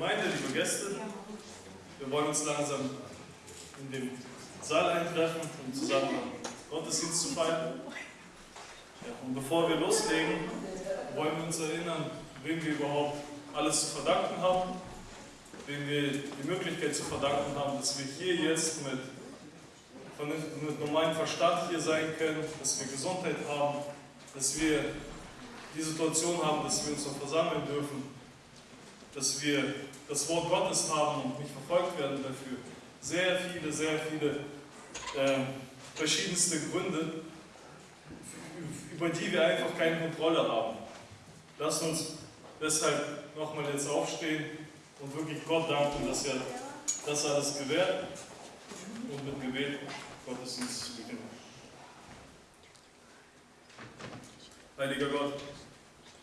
Gemeinde, liebe Gäste, wir wollen uns langsam in den Saal eintreffen, um zusammen Gottesdienst zu feiern. Ja, und bevor wir loslegen, wollen wir uns erinnern, wem wir überhaupt alles zu verdanken haben, wem wir die Möglichkeit zu verdanken haben, dass wir hier jetzt mit, mit normalem Verstand hier sein können, dass wir Gesundheit haben, dass wir die Situation haben, dass wir uns noch versammeln dürfen, dass wir das Wort Gottes haben und nicht verfolgt werden dafür. Sehr viele, sehr viele äh, verschiedenste Gründe, über die wir einfach keine Kontrolle haben. Lasst uns deshalb nochmal jetzt aufstehen und wirklich Gott danken, dass er das alles gewährt und mit Gebet Gottesdienst zu beginnen. Heiliger Gott,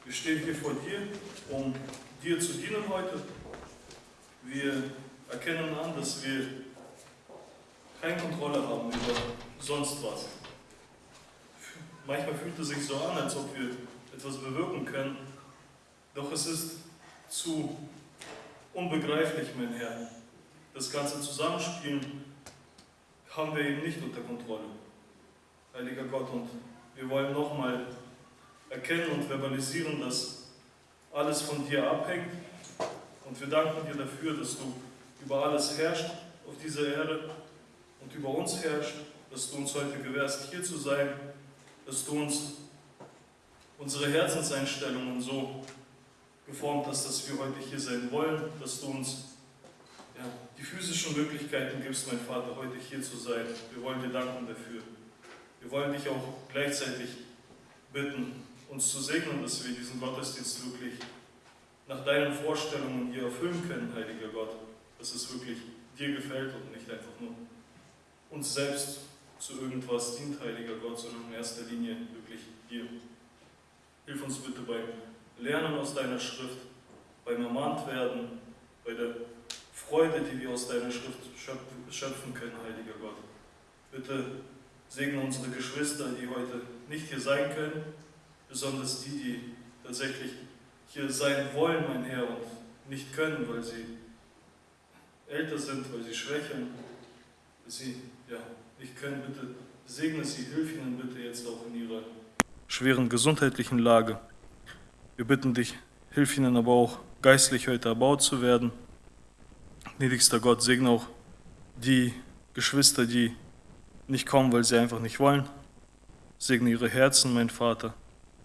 wir stehen hier vor dir, um dir zu dienen heute. Wir erkennen an, dass wir keine Kontrolle haben über sonst was. Manchmal fühlt es sich so an, als ob wir etwas bewirken können, doch es ist zu unbegreiflich, mein Herr. Das ganze Zusammenspielen haben wir eben nicht unter Kontrolle. Heiliger Gott, und wir wollen nochmal erkennen und verbalisieren, dass alles von dir abhängt. Und wir danken dir dafür, dass du über alles herrschst auf dieser Erde und über uns herrschst, dass du uns heute gewährst, hier zu sein, dass du uns unsere Herzenseinstellungen so geformt hast, dass wir heute hier sein wollen, dass du uns ja, die physischen Möglichkeiten gibst, mein Vater, heute hier zu sein. Wir wollen dir danken dafür. Wir wollen dich auch gleichzeitig bitten, uns zu segnen, dass wir diesen Gottesdienst wirklich nach deinen Vorstellungen hier erfüllen können, heiliger Gott, dass es wirklich dir gefällt und nicht einfach nur uns selbst zu irgendwas dient, heiliger Gott, sondern in erster Linie wirklich dir. Hilf uns bitte beim Lernen aus deiner Schrift, beim Ermahnt bei der Freude, die wir aus deiner Schrift schöpfen können, heiliger Gott. Bitte segne unsere Geschwister, die heute nicht hier sein können, besonders die, die tatsächlich hier sein wollen, mein Herr, und nicht können, weil sie älter sind, weil sie schwächeln, sie ja, nicht können. Bitte segne sie, hilf ihnen bitte jetzt auch in ihrer schweren gesundheitlichen Lage. Wir bitten dich, hilf ihnen aber auch geistlich heute erbaut zu werden. Gnädigster Gott, segne auch die Geschwister, die nicht kommen, weil sie einfach nicht wollen. Segne ihre Herzen, mein Vater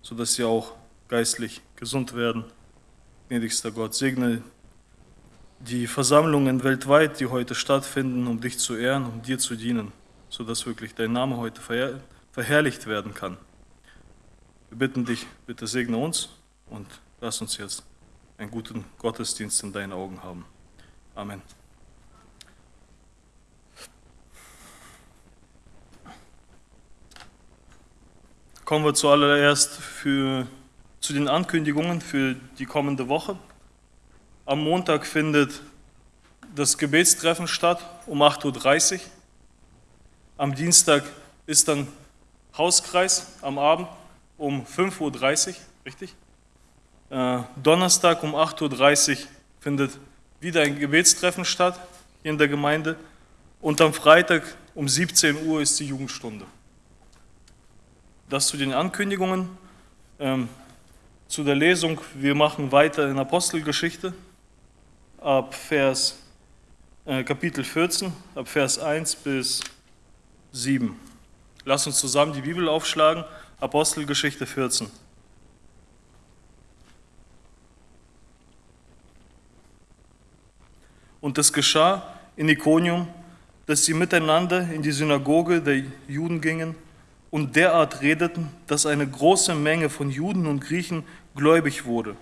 sodass sie auch geistlich gesund werden. Gnädigster Gott, segne die Versammlungen weltweit, die heute stattfinden, um dich zu ehren, um dir zu dienen, sodass wirklich dein Name heute verherr verherrlicht werden kann. Wir bitten dich, bitte segne uns und lass uns jetzt einen guten Gottesdienst in deinen Augen haben. Amen. Kommen wir zuallererst für, zu den Ankündigungen für die kommende Woche. Am Montag findet das Gebetstreffen statt um 8.30 Uhr. Am Dienstag ist dann Hauskreis am Abend um 5.30 Uhr, richtig? Äh, Donnerstag um 8.30 Uhr findet wieder ein Gebetstreffen statt hier in der Gemeinde. Und am Freitag um 17 Uhr ist die Jugendstunde. Das zu den Ankündigungen. Ähm, zu der Lesung, wir machen weiter in Apostelgeschichte ab Vers, äh, Kapitel 14, ab Vers 1 bis 7. Lass uns zusammen die Bibel aufschlagen, Apostelgeschichte 14. Und es geschah in Ikonium, dass sie miteinander in die Synagoge der Juden gingen und derart redeten, dass eine große Menge von Juden und Griechen gläubig wurde.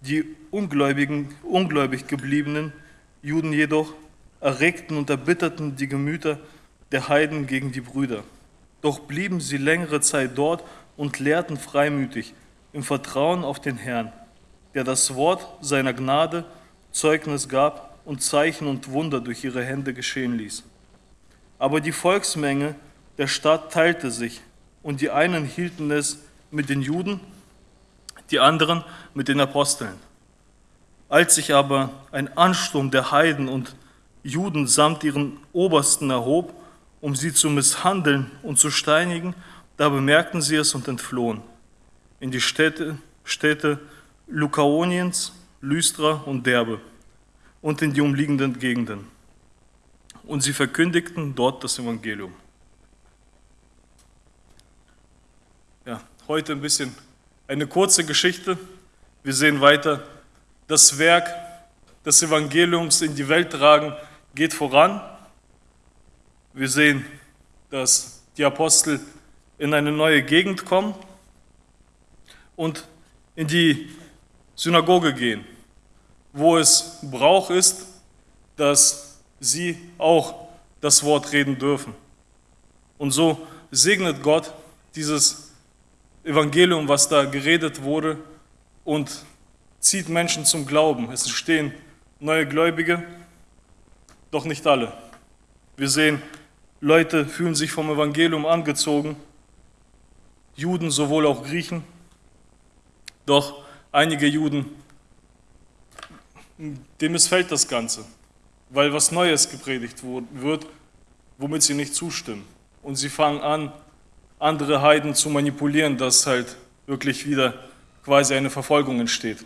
Die ungläubigen, ungläubig gebliebenen Juden jedoch erregten und erbitterten die Gemüter der Heiden gegen die Brüder. Doch blieben sie längere Zeit dort und lehrten freimütig im Vertrauen auf den Herrn, der das Wort seiner Gnade Zeugnis gab und Zeichen und Wunder durch ihre Hände geschehen ließ. Aber die Volksmenge der Stadt teilte sich und die einen hielten es mit den Juden, die anderen mit den Aposteln. Als sich aber ein Ansturm der Heiden und Juden samt ihren Obersten erhob, um sie zu misshandeln und zu steinigen, da bemerkten sie es und entflohen in die Städte, Städte Lukaoniens, Lystra und Derbe und in die umliegenden Gegenden. Und sie verkündigten dort das Evangelium. Ja, heute ein bisschen eine kurze Geschichte. Wir sehen weiter, das Werk des Evangeliums in die Welt tragen geht voran. Wir sehen, dass die Apostel in eine neue Gegend kommen und in die Synagoge gehen, wo es Brauch ist, dass sie auch das Wort reden dürfen. Und so segnet Gott dieses Evangelium, was da geredet wurde, und zieht Menschen zum Glauben. Es entstehen neue Gläubige, doch nicht alle. Wir sehen, Leute fühlen sich vom Evangelium angezogen, Juden, sowohl auch Griechen, doch einige Juden, dem missfällt das Ganze, weil was Neues gepredigt wird, womit sie nicht zustimmen. Und sie fangen an, andere Heiden zu manipulieren, dass halt wirklich wieder quasi eine Verfolgung entsteht.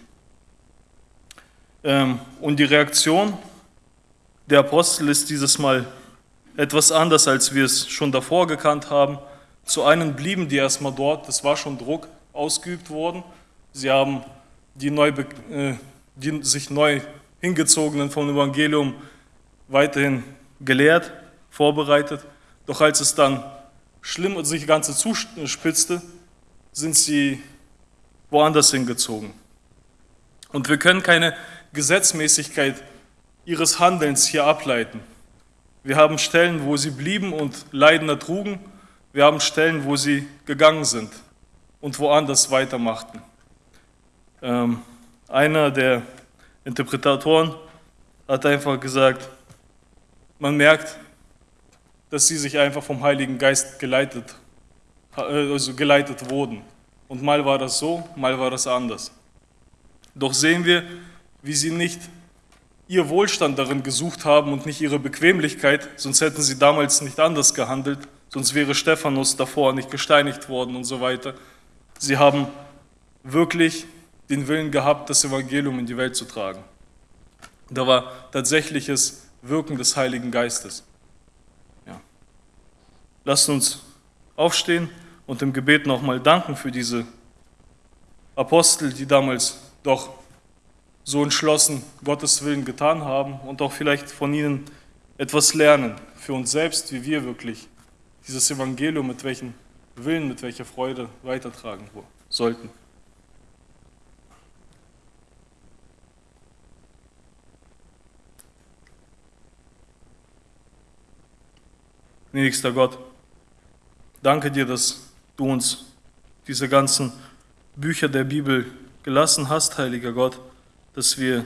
Ähm, und die Reaktion der Apostel ist dieses Mal etwas anders, als wir es schon davor gekannt haben. Zu einem blieben die erstmal dort, das war schon Druck ausgeübt worden. Sie haben die, neu, äh, die sich neu hingezogenen vom Evangelium weiterhin gelehrt, vorbereitet. Doch als es dann schlimm und sich Ganze zuspitzte, sind sie woanders hingezogen. Und wir können keine Gesetzmäßigkeit ihres Handelns hier ableiten. Wir haben Stellen, wo sie blieben und Leiden ertrugen. Wir haben Stellen, wo sie gegangen sind und woanders weitermachten. Ähm, einer der Interpretatoren hat einfach gesagt, man merkt, dass sie sich einfach vom Heiligen Geist geleitet, also geleitet wurden. Und mal war das so, mal war das anders. Doch sehen wir, wie sie nicht ihr Wohlstand darin gesucht haben und nicht ihre Bequemlichkeit, sonst hätten sie damals nicht anders gehandelt, sonst wäre Stephanus davor nicht gesteinigt worden und so weiter. Sie haben wirklich den Willen gehabt, das Evangelium in die Welt zu tragen. Da war tatsächliches Wirken des Heiligen Geistes. Lasst uns aufstehen und im Gebet nochmal danken für diese Apostel, die damals doch so entschlossen Gottes Willen getan haben und auch vielleicht von ihnen etwas lernen für uns selbst, wie wir wirklich dieses Evangelium mit welchem Willen, mit welcher Freude weitertragen sollten. Gnädigster Gott, danke dir, dass du uns diese ganzen Bücher der Bibel gelassen hast, heiliger Gott dass wir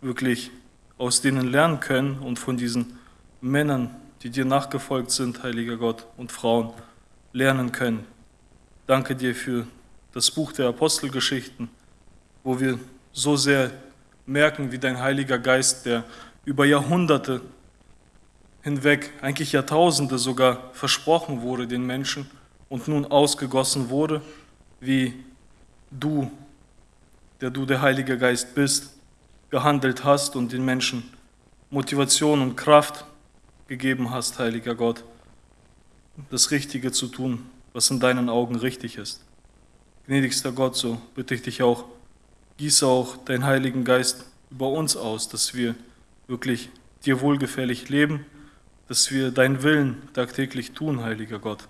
wirklich aus denen lernen können und von diesen Männern, die dir nachgefolgt sind, heiliger Gott, und Frauen lernen können. Danke dir für das Buch der Apostelgeschichten, wo wir so sehr merken, wie dein Heiliger Geist, der über Jahrhunderte hinweg, eigentlich Jahrtausende sogar versprochen wurde den Menschen und nun ausgegossen wurde, wie du der du der Heilige Geist bist, gehandelt hast und den Menschen Motivation und Kraft gegeben hast, heiliger Gott, das Richtige zu tun, was in deinen Augen richtig ist. Gnädigster Gott, so bitte ich dich auch, gieße auch deinen Heiligen Geist über uns aus, dass wir wirklich dir wohlgefällig leben, dass wir deinen Willen tagtäglich tun, heiliger Gott.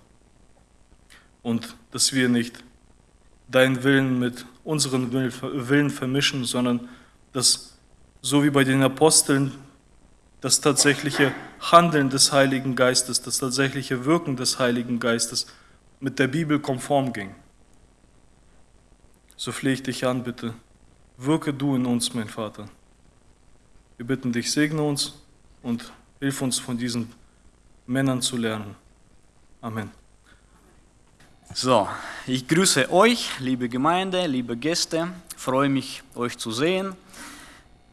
Und dass wir nicht deinen Willen mit unseren Willen vermischen, sondern dass, so wie bei den Aposteln, das tatsächliche Handeln des Heiligen Geistes, das tatsächliche Wirken des Heiligen Geistes mit der Bibel konform ging. So flehe ich dich an, bitte, wirke du in uns, mein Vater. Wir bitten dich, segne uns und hilf uns von diesen Männern zu lernen. Amen. So, ich grüße euch, liebe Gemeinde, liebe Gäste, freue mich, euch zu sehen.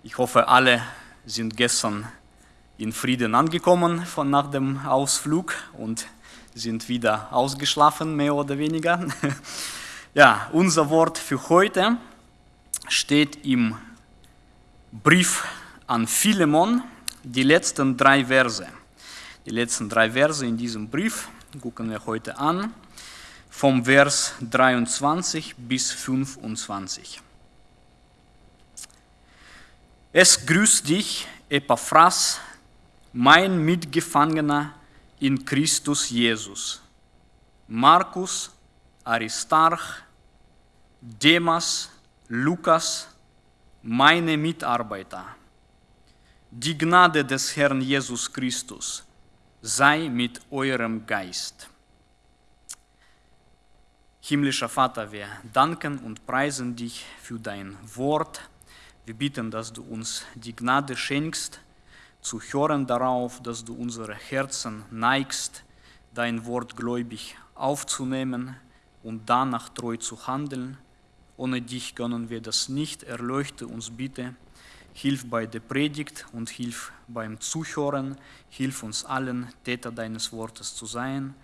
Ich hoffe, alle sind gestern in Frieden angekommen von nach dem Ausflug und sind wieder ausgeschlafen, mehr oder weniger. Ja, unser Wort für heute steht im Brief an Philemon, die letzten drei Verse. Die letzten drei Verse in diesem Brief gucken wir heute an, vom Vers 23 bis 25. Es grüßt dich, Epaphras, mein Mitgefangener in Christus Jesus. Markus, Aristarch, Demas, Lukas, meine Mitarbeiter. Die Gnade des Herrn Jesus Christus sei mit eurem Geist. Himmlischer Vater, wir danken und preisen dich für dein Wort. Wir bitten, dass du uns die Gnade schenkst, zu hören darauf, dass du unsere Herzen neigst, dein Wort gläubig aufzunehmen und danach treu zu handeln. Ohne dich können wir das nicht. Erleuchte uns bitte. Hilf bei der Predigt und hilf beim Zuhören. Hilf uns allen, Täter deines Wortes zu sein,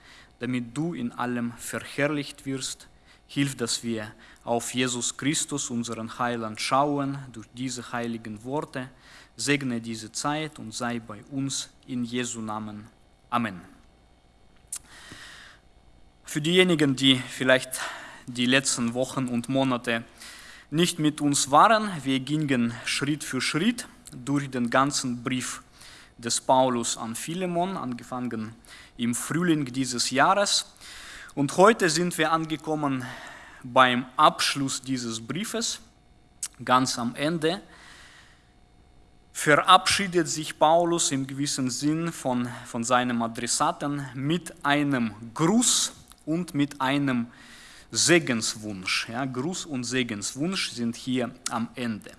damit du in allem verherrlicht wirst. Hilf, dass wir auf Jesus Christus, unseren Heiland, schauen durch diese heiligen Worte. Segne diese Zeit und sei bei uns in Jesu Namen. Amen. Für diejenigen, die vielleicht die letzten Wochen und Monate nicht mit uns waren, wir gingen Schritt für Schritt durch den ganzen Brief des Paulus an Philemon, angefangen im Frühling dieses Jahres. Und heute sind wir angekommen beim Abschluss dieses Briefes, ganz am Ende. Verabschiedet sich Paulus im gewissen Sinn von, von seinem Adressaten mit einem Gruß und mit einem Segenswunsch. Ja, Gruß und Segenswunsch sind hier am Ende.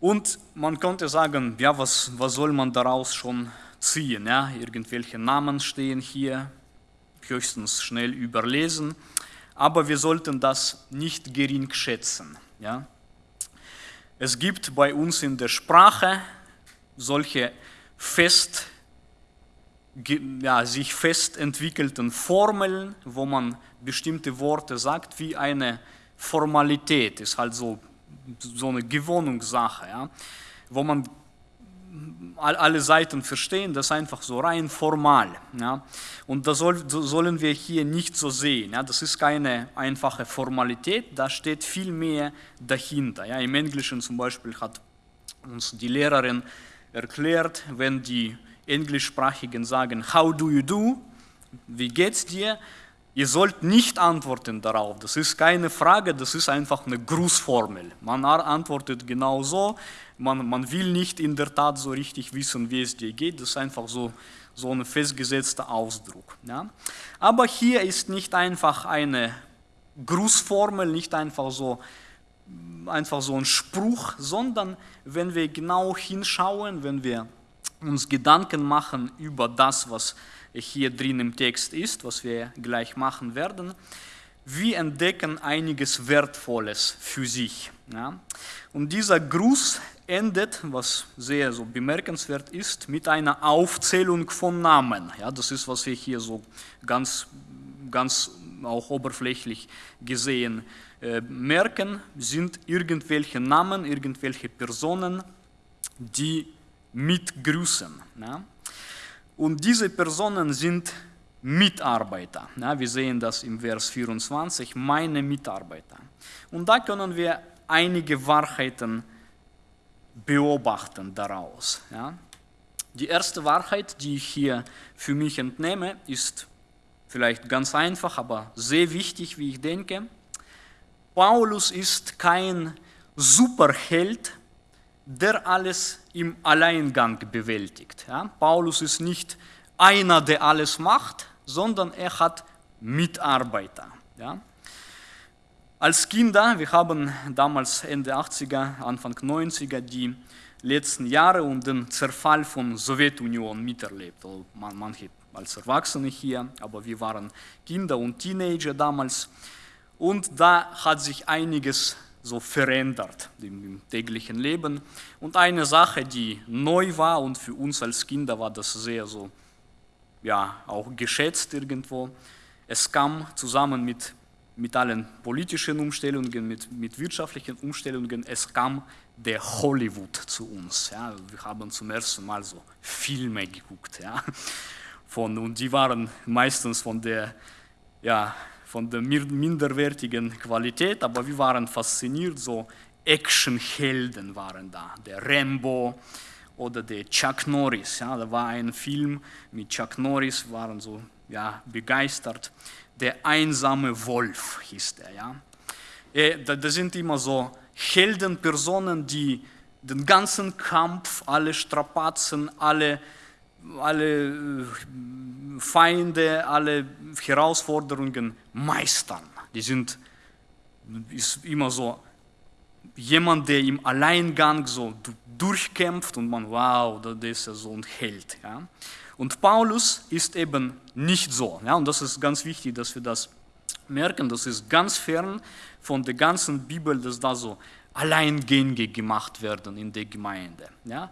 Und man könnte sagen, ja, was, was soll man daraus schon ziehen? Ja? Irgendwelche Namen stehen hier, höchstens schnell überlesen, aber wir sollten das nicht gering schätzen. Ja? Es gibt bei uns in der Sprache solche fest ja, sich fest entwickelten Formeln, wo man bestimmte Worte sagt, wie eine Formalität, ist halt so, so eine Gewohnungssache, ja, wo man alle Seiten verstehen, das einfach so rein formal. Ja. Und das soll, sollen wir hier nicht so sehen. Ja. Das ist keine einfache Formalität, da steht viel mehr dahinter. Ja. Im Englischen zum Beispiel hat uns die Lehrerin erklärt, wenn die Englischsprachigen sagen, how do you do? Wie geht's dir? Ihr sollt nicht antworten darauf. Das ist keine Frage, das ist einfach eine Grußformel. Man antwortet genau so. Man, man will nicht in der Tat so richtig wissen, wie es dir geht. Das ist einfach so, so ein festgesetzter Ausdruck. Ja? Aber hier ist nicht einfach eine Grußformel, nicht einfach so, einfach so ein Spruch, sondern wenn wir genau hinschauen, wenn wir uns Gedanken machen über das, was hier drin im Text ist, was wir gleich machen werden, wir entdecken einiges Wertvolles für sich. Ja? Und dieser Gruß endet, was sehr so bemerkenswert ist, mit einer Aufzählung von Namen. Ja, das ist, was wir hier so ganz, ganz auch oberflächlich gesehen äh, merken, sind irgendwelche Namen, irgendwelche Personen, die mit Grüßen. Ja? Und diese Personen sind Mitarbeiter. Ja, wir sehen das im Vers 24, meine Mitarbeiter. Und da können wir einige Wahrheiten beobachten daraus. Ja. Die erste Wahrheit, die ich hier für mich entnehme, ist vielleicht ganz einfach, aber sehr wichtig, wie ich denke. Paulus ist kein Superheld, der alles im Alleingang bewältigt. Ja? Paulus ist nicht einer, der alles macht, sondern er hat Mitarbeiter. Ja? Als Kinder, wir haben damals Ende 80er, Anfang 90er die letzten Jahre und den Zerfall von Sowjetunion miterlebt. Also manche als Erwachsene hier, aber wir waren Kinder und Teenager damals. Und da hat sich einiges so verändert im, täglichen Leben. Und eine Sache, die neu war und für uns als Kinder war das sehr so, ja, auch geschätzt irgendwo. Es kam zusammen mit, mit allen politischen Umstellungen, mit, mit wirtschaftlichen Umstellungen, es kam der Hollywood zu uns. Ja. Wir haben zum ersten Mal so Filme geguckt. Ja. Von, und die waren meistens von der, ja, von der minderwertigen Qualität, aber wir waren fasziniert, so Actionhelden waren da. Der Rambo oder der Chuck Norris. Ja, da war ein Film mit Chuck Norris, waren so ja, begeistert. Der einsame Wolf hieß der. Ja. Äh, das sind immer so Heldenpersonen, die den ganzen Kampf, alle Strapazen, alle, alle äh, Feinde, alle Herausforderungen meistern. Die sind ist immer so jemand, der im Alleingang so durchkämpft und man, wow, der ist ja so ein Held. Ja. Und Paulus ist eben nicht so. Ja, und das ist ganz wichtig, dass wir das merken. Das ist ganz fern von der ganzen Bibel, dass da so Alleingänge gemacht werden in der Gemeinde. Ja.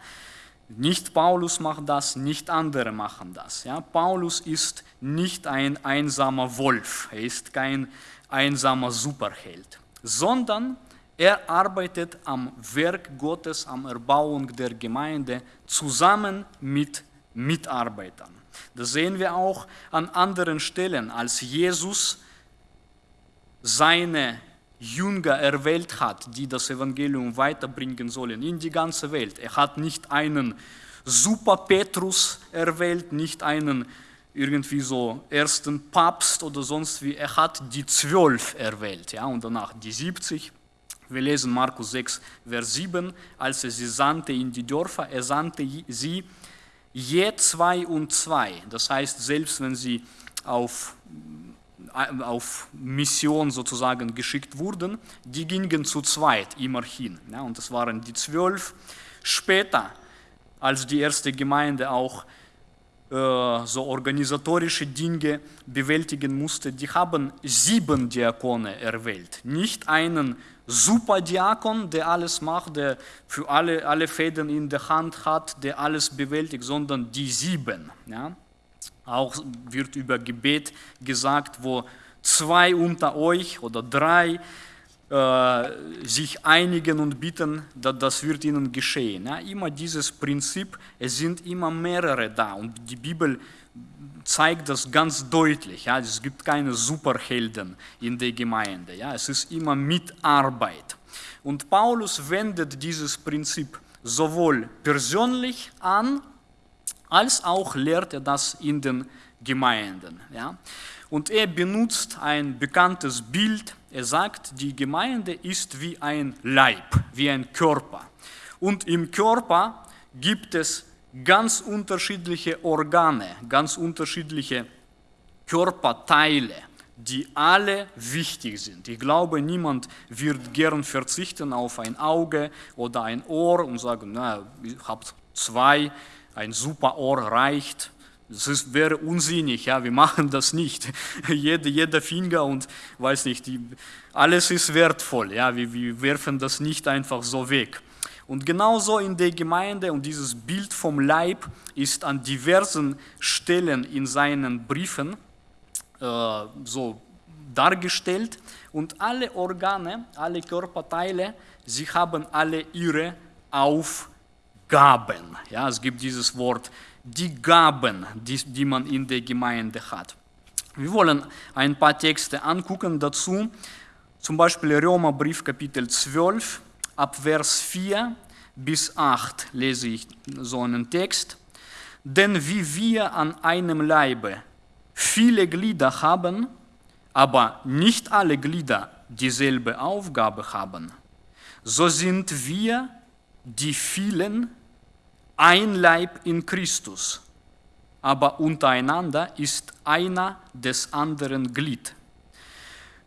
Nicht Paulus macht das, nicht andere machen das. Ja. Paulus ist nicht ein einsamer Wolf, er ist kein einsamer Superheld, sondern er arbeitet am Werk Gottes, am Erbauung der Gemeinde zusammen mit Mitarbeitern. Das sehen wir auch an anderen Stellen, als Jesus seine Jünger erwählt hat, die das Evangelium weiterbringen sollen in die ganze Welt. Er hat nicht einen Super Petrus erwählt, nicht einen irgendwie so ersten Papst oder sonst wie. Er hat die zwölf erwählt ja, und danach die 70. Wir lesen Markus 6, Vers 7, als er sie sandte in die Dörfer, er sandte sie je zwei und zwei. Das heißt, selbst wenn sie auf auf Mission sozusagen geschickt wurden, die gingen zu zweit immerhin. Ja, und das waren die zwölf. Später, als die erste Gemeinde auch äh, so organisatorische Dinge bewältigen musste, die haben sieben Diakone erwählt. Nicht einen Superdiakon, der alles macht, der für alle, alle Fäden in der Hand hat, der alles bewältigt, sondern die sieben. Ja? Auch wird über Gebet gesagt, wo zwei unter euch oder drei äh, sich einigen und bitten, dass das wird ihnen geschehen. Ja, immer dieses Prinzip, es sind immer mehrere da und die Bibel zeigt das ganz deutlich. Ja, es gibt keine Superhelden in der Gemeinde. Ja, es ist immer Mitarbeit. Und Paulus wendet dieses Prinzip sowohl persönlich an, als auch lehrt er das in den Gemeinden. Ja? Und er benutzt ein bekanntes Bild. Er sagt, die Gemeinde ist wie ein Leib, wie ein Körper. Und im Körper gibt es ganz unterschiedliche Organe, ganz unterschiedliche Körperteile, die alle wichtig sind. Ich glaube, niemand wird gern verzichten auf ein Auge oder ein Ohr und sagen, na, ich habe zwei, ein super Ohr reicht. Das ist, wäre unsinnig, ja, wir machen das nicht. jeder, jeder Finger und weiß nicht, die, alles ist wertvoll, ja, wir, wir werfen das nicht einfach so weg. Und genauso in der Gemeinde und dieses Bild vom Leib ist an diversen Stellen in seinen Briefen äh, so dargestellt. Und alle Organe, alle Körperteile, sie haben alle ihre Aufgaben. Gaben. Ja, es gibt dieses Wort, die Gaben, die, die man in der Gemeinde hat. Wir wollen ein paar Texte angucken dazu, zum Beispiel Römerbrief Kapitel 12, ab Vers 4 bis 8 lese ich so einen Text. Denn wie wir an einem Leibe viele Glieder haben, aber nicht alle Glieder dieselbe Aufgabe haben, so sind wir die vielen ein Leib in Christus, aber untereinander ist einer des anderen Glied.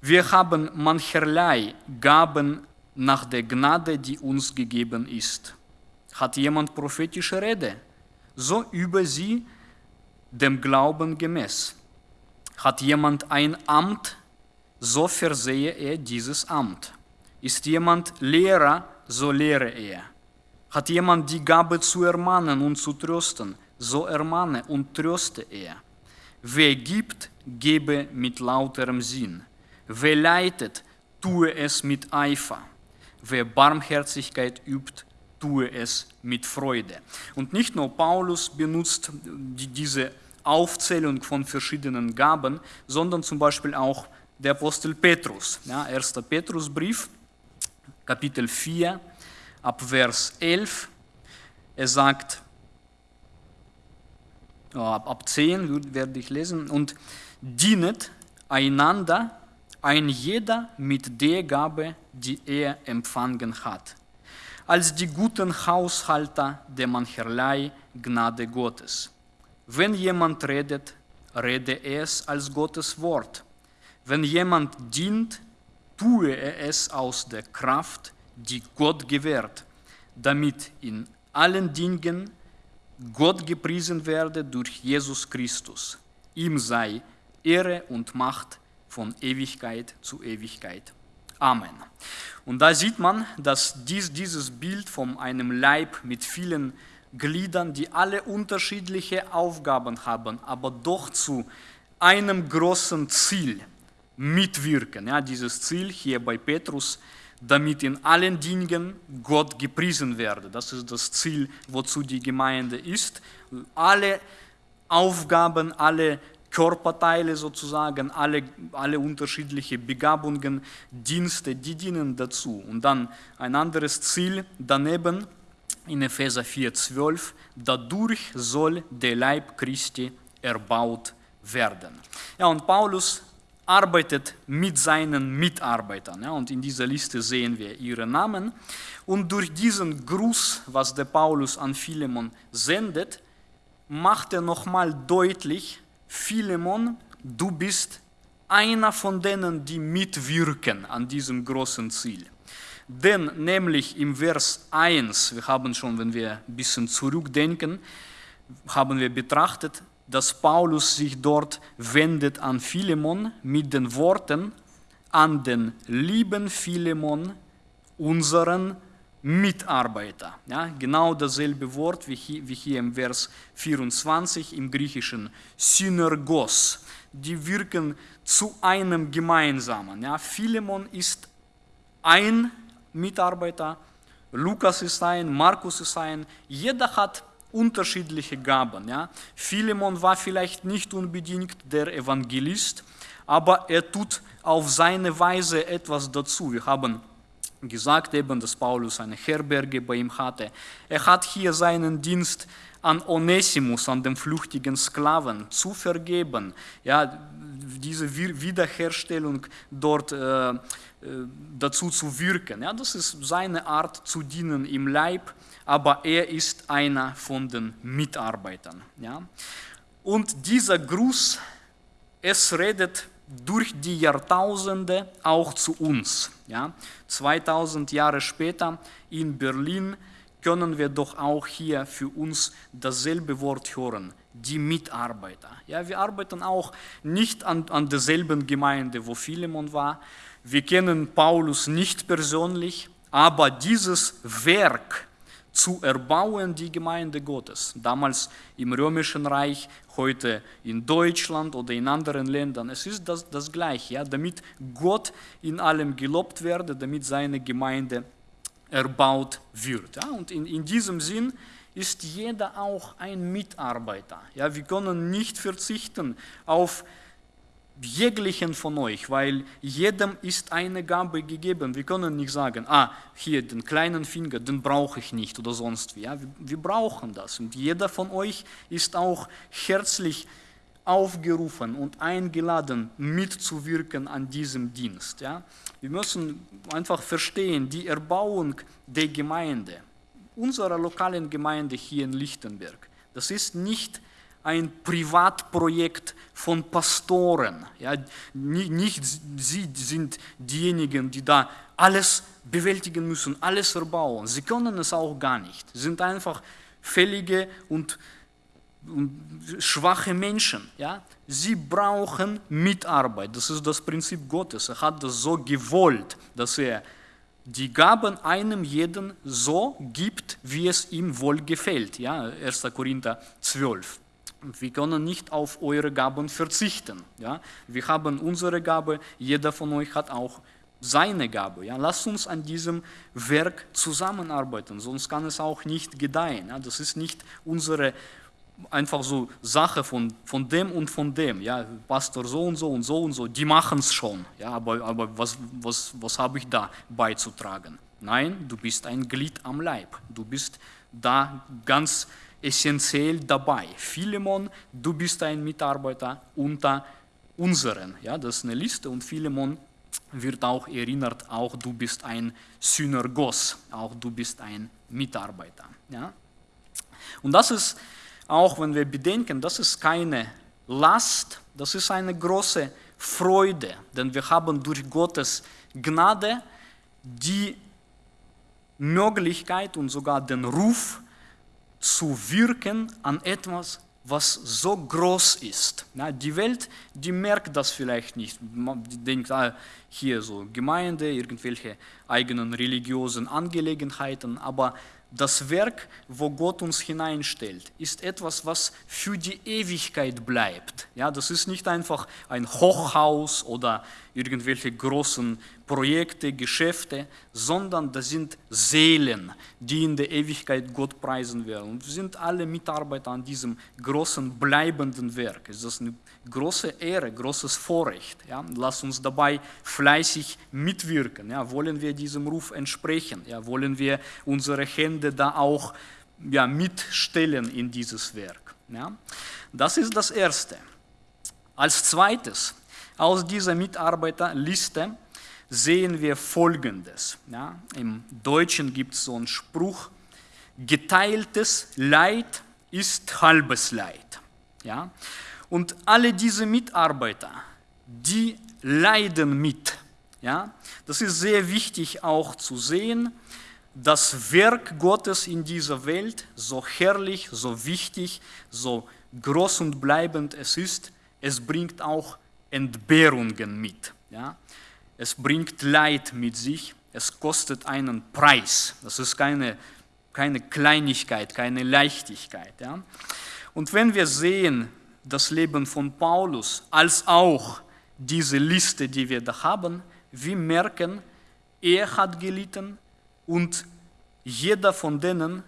Wir haben mancherlei Gaben nach der Gnade, die uns gegeben ist. Hat jemand prophetische Rede? So über sie dem Glauben gemäß. Hat jemand ein Amt? So versehe er dieses Amt Ist jemand Lehrer, so lehre er. Hat jemand die Gabe zu ermahnen und zu trösten, so ermahne und tröste er. Wer gibt, gebe mit lauterem Sinn. Wer leitet, tue es mit Eifer. Wer Barmherzigkeit übt, tue es mit Freude. Und nicht nur Paulus benutzt die, diese Aufzählung von verschiedenen Gaben, sondern zum Beispiel auch der Apostel Petrus. Ja, 1. Petrusbrief, Kapitel 4, ab Vers 11. Er sagt, ab, ab 10 werde ich lesen, und dienet einander ein jeder mit der Gabe, die er empfangen hat, als die guten Haushalter der mancherlei Gnade Gottes. Wenn jemand redet, rede es als Gottes Wort. Wenn jemand dient, tue er es aus der Kraft, die Gott gewährt, damit in allen Dingen Gott gepriesen werde durch Jesus Christus. Ihm sei Ehre und Macht von Ewigkeit zu Ewigkeit. Amen. Und da sieht man, dass dies, dieses Bild von einem Leib mit vielen Gliedern, die alle unterschiedliche Aufgaben haben, aber doch zu einem großen Ziel mitwirken. Ja, dieses Ziel hier bei Petrus, damit in allen Dingen Gott gepriesen werde. Das ist das Ziel, wozu die Gemeinde ist. Alle Aufgaben, alle Körperteile sozusagen, alle, alle unterschiedliche Begabungen, Dienste, die dienen dazu. Und dann ein anderes Ziel daneben in Epheser 4,12, dadurch soll der Leib Christi erbaut werden. Ja, und Paulus arbeitet mit seinen Mitarbeitern. Ja, und in dieser Liste sehen wir ihre Namen. Und durch diesen Gruß, was der Paulus an Philemon sendet, macht er nochmal deutlich, Philemon, du bist einer von denen, die mitwirken an diesem großen Ziel. Denn nämlich im Vers 1, wir haben schon, wenn wir ein bisschen zurückdenken, haben wir betrachtet, dass Paulus sich dort wendet an Philemon mit den Worten, an den lieben Philemon, unseren Mitarbeiter. Ja, genau dasselbe Wort wie hier, wie hier im Vers 24 im griechischen Synergos. Die wirken zu einem gemeinsamen. Ja, Philemon ist ein Mitarbeiter, Lukas ist ein, Markus ist ein. Jeder hat unterschiedliche Gaben. Ja. Philemon war vielleicht nicht unbedingt der Evangelist, aber er tut auf seine Weise etwas dazu. Wir haben gesagt eben, dass Paulus eine Herberge bei ihm hatte. Er hat hier seinen Dienst an Onesimus, an dem flüchtigen Sklaven, zu vergeben. Ja, diese Wiederherstellung dort äh, äh, dazu zu wirken. Ja, das ist seine Art zu dienen im Leib, aber er ist einer von den Mitarbeitern. Ja. Und dieser Gruß, es redet durch die Jahrtausende auch zu uns. Ja? 2000 Jahre später in Berlin können wir doch auch hier für uns dasselbe Wort hören, die Mitarbeiter. Ja, wir arbeiten auch nicht an, an derselben Gemeinde, wo Philemon war. Wir kennen Paulus nicht persönlich, aber dieses Werk zu erbauen, die Gemeinde Gottes, damals im Römischen Reich, heute in Deutschland oder in anderen Ländern. Es ist das, das Gleiche, ja, damit Gott in allem gelobt werde, damit seine Gemeinde erbaut wird. Ja. Und in, in diesem Sinn ist jeder auch ein Mitarbeiter. Ja, wir können nicht verzichten auf jeglichen von euch, weil jedem ist eine Gabe gegeben. Wir können nicht sagen, ah, hier den kleinen Finger, den brauche ich nicht oder sonst wie. Ja, wir, wir brauchen das und jeder von euch ist auch herzlich aufgerufen und eingeladen, mitzuwirken an diesem Dienst. Ja. Wir müssen einfach verstehen, die Erbauung der Gemeinde, unserer lokalen Gemeinde hier in Lichtenberg, das ist nicht ein Privatprojekt von Pastoren. Ja, nicht sie sind diejenigen, die da alles bewältigen müssen, alles erbauen. Sie können es auch gar nicht. Sie sind einfach fällige und, und schwache Menschen. Ja? Sie brauchen Mitarbeit. Das ist das Prinzip Gottes. Er hat das so gewollt, dass er die Gaben einem jeden so gibt, wie es ihm wohl gefällt. Ja, 1. Korinther 12. Wir können nicht auf eure Gaben verzichten. Ja? Wir haben unsere Gabe, jeder von euch hat auch seine Gabe. Ja? Lasst uns an diesem Werk zusammenarbeiten, sonst kann es auch nicht gedeihen. Ja? Das ist nicht unsere einfach so Sache von, von dem und von dem. Ja? Pastor so und so und so und so, die machen es schon. Ja? Aber, aber was, was, was habe ich da beizutragen? Nein, du bist ein Glied am Leib. Du bist da ganz essentiell dabei. Philemon, du bist ein Mitarbeiter unter unseren. Ja, das ist eine Liste und Philemon wird auch erinnert, auch du bist ein Synergos, auch du bist ein Mitarbeiter. Ja? Und das ist, auch wenn wir bedenken, das ist keine Last, das ist eine große Freude, denn wir haben durch Gottes Gnade die Möglichkeit und sogar den Ruf, zu wirken an etwas, was so groß ist. Die Welt, die merkt das vielleicht nicht. Die denkt, ah, hier so Gemeinde, irgendwelche eigenen religiösen Angelegenheiten, aber das Werk, wo Gott uns hineinstellt, ist etwas, was für die Ewigkeit bleibt. Ja, das ist nicht einfach ein Hochhaus oder irgendwelche großen Projekte, Geschäfte, sondern das sind Seelen, die in der Ewigkeit Gott preisen werden. Und wir sind alle Mitarbeiter an diesem großen, bleibenden Werk. Es ist eine große Ehre, großes Vorrecht. Ja? Lass uns dabei fleißig mitwirken. Ja? Wollen wir diesem Ruf entsprechen? Ja? Wollen wir unsere Hände da auch ja, mitstellen in dieses Werk? Ja? Das ist das Erste. Als zweites, aus dieser Mitarbeiterliste sehen wir Folgendes. Ja? Im Deutschen gibt es so einen Spruch, geteiltes Leid ist halbes Leid. Ja? Und alle diese Mitarbeiter, die leiden mit. Ja? Das ist sehr wichtig auch zu sehen, das Werk Gottes in dieser Welt, so herrlich, so wichtig, so groß und bleibend es ist, es bringt auch Entbehrungen mit. Ja? Es bringt Leid mit sich, es kostet einen Preis. Das ist keine, keine Kleinigkeit, keine Leichtigkeit. Ja? Und wenn wir sehen, das Leben von Paulus als auch diese Liste, die wir da haben, wir merken, er hat gelitten und jeder von denen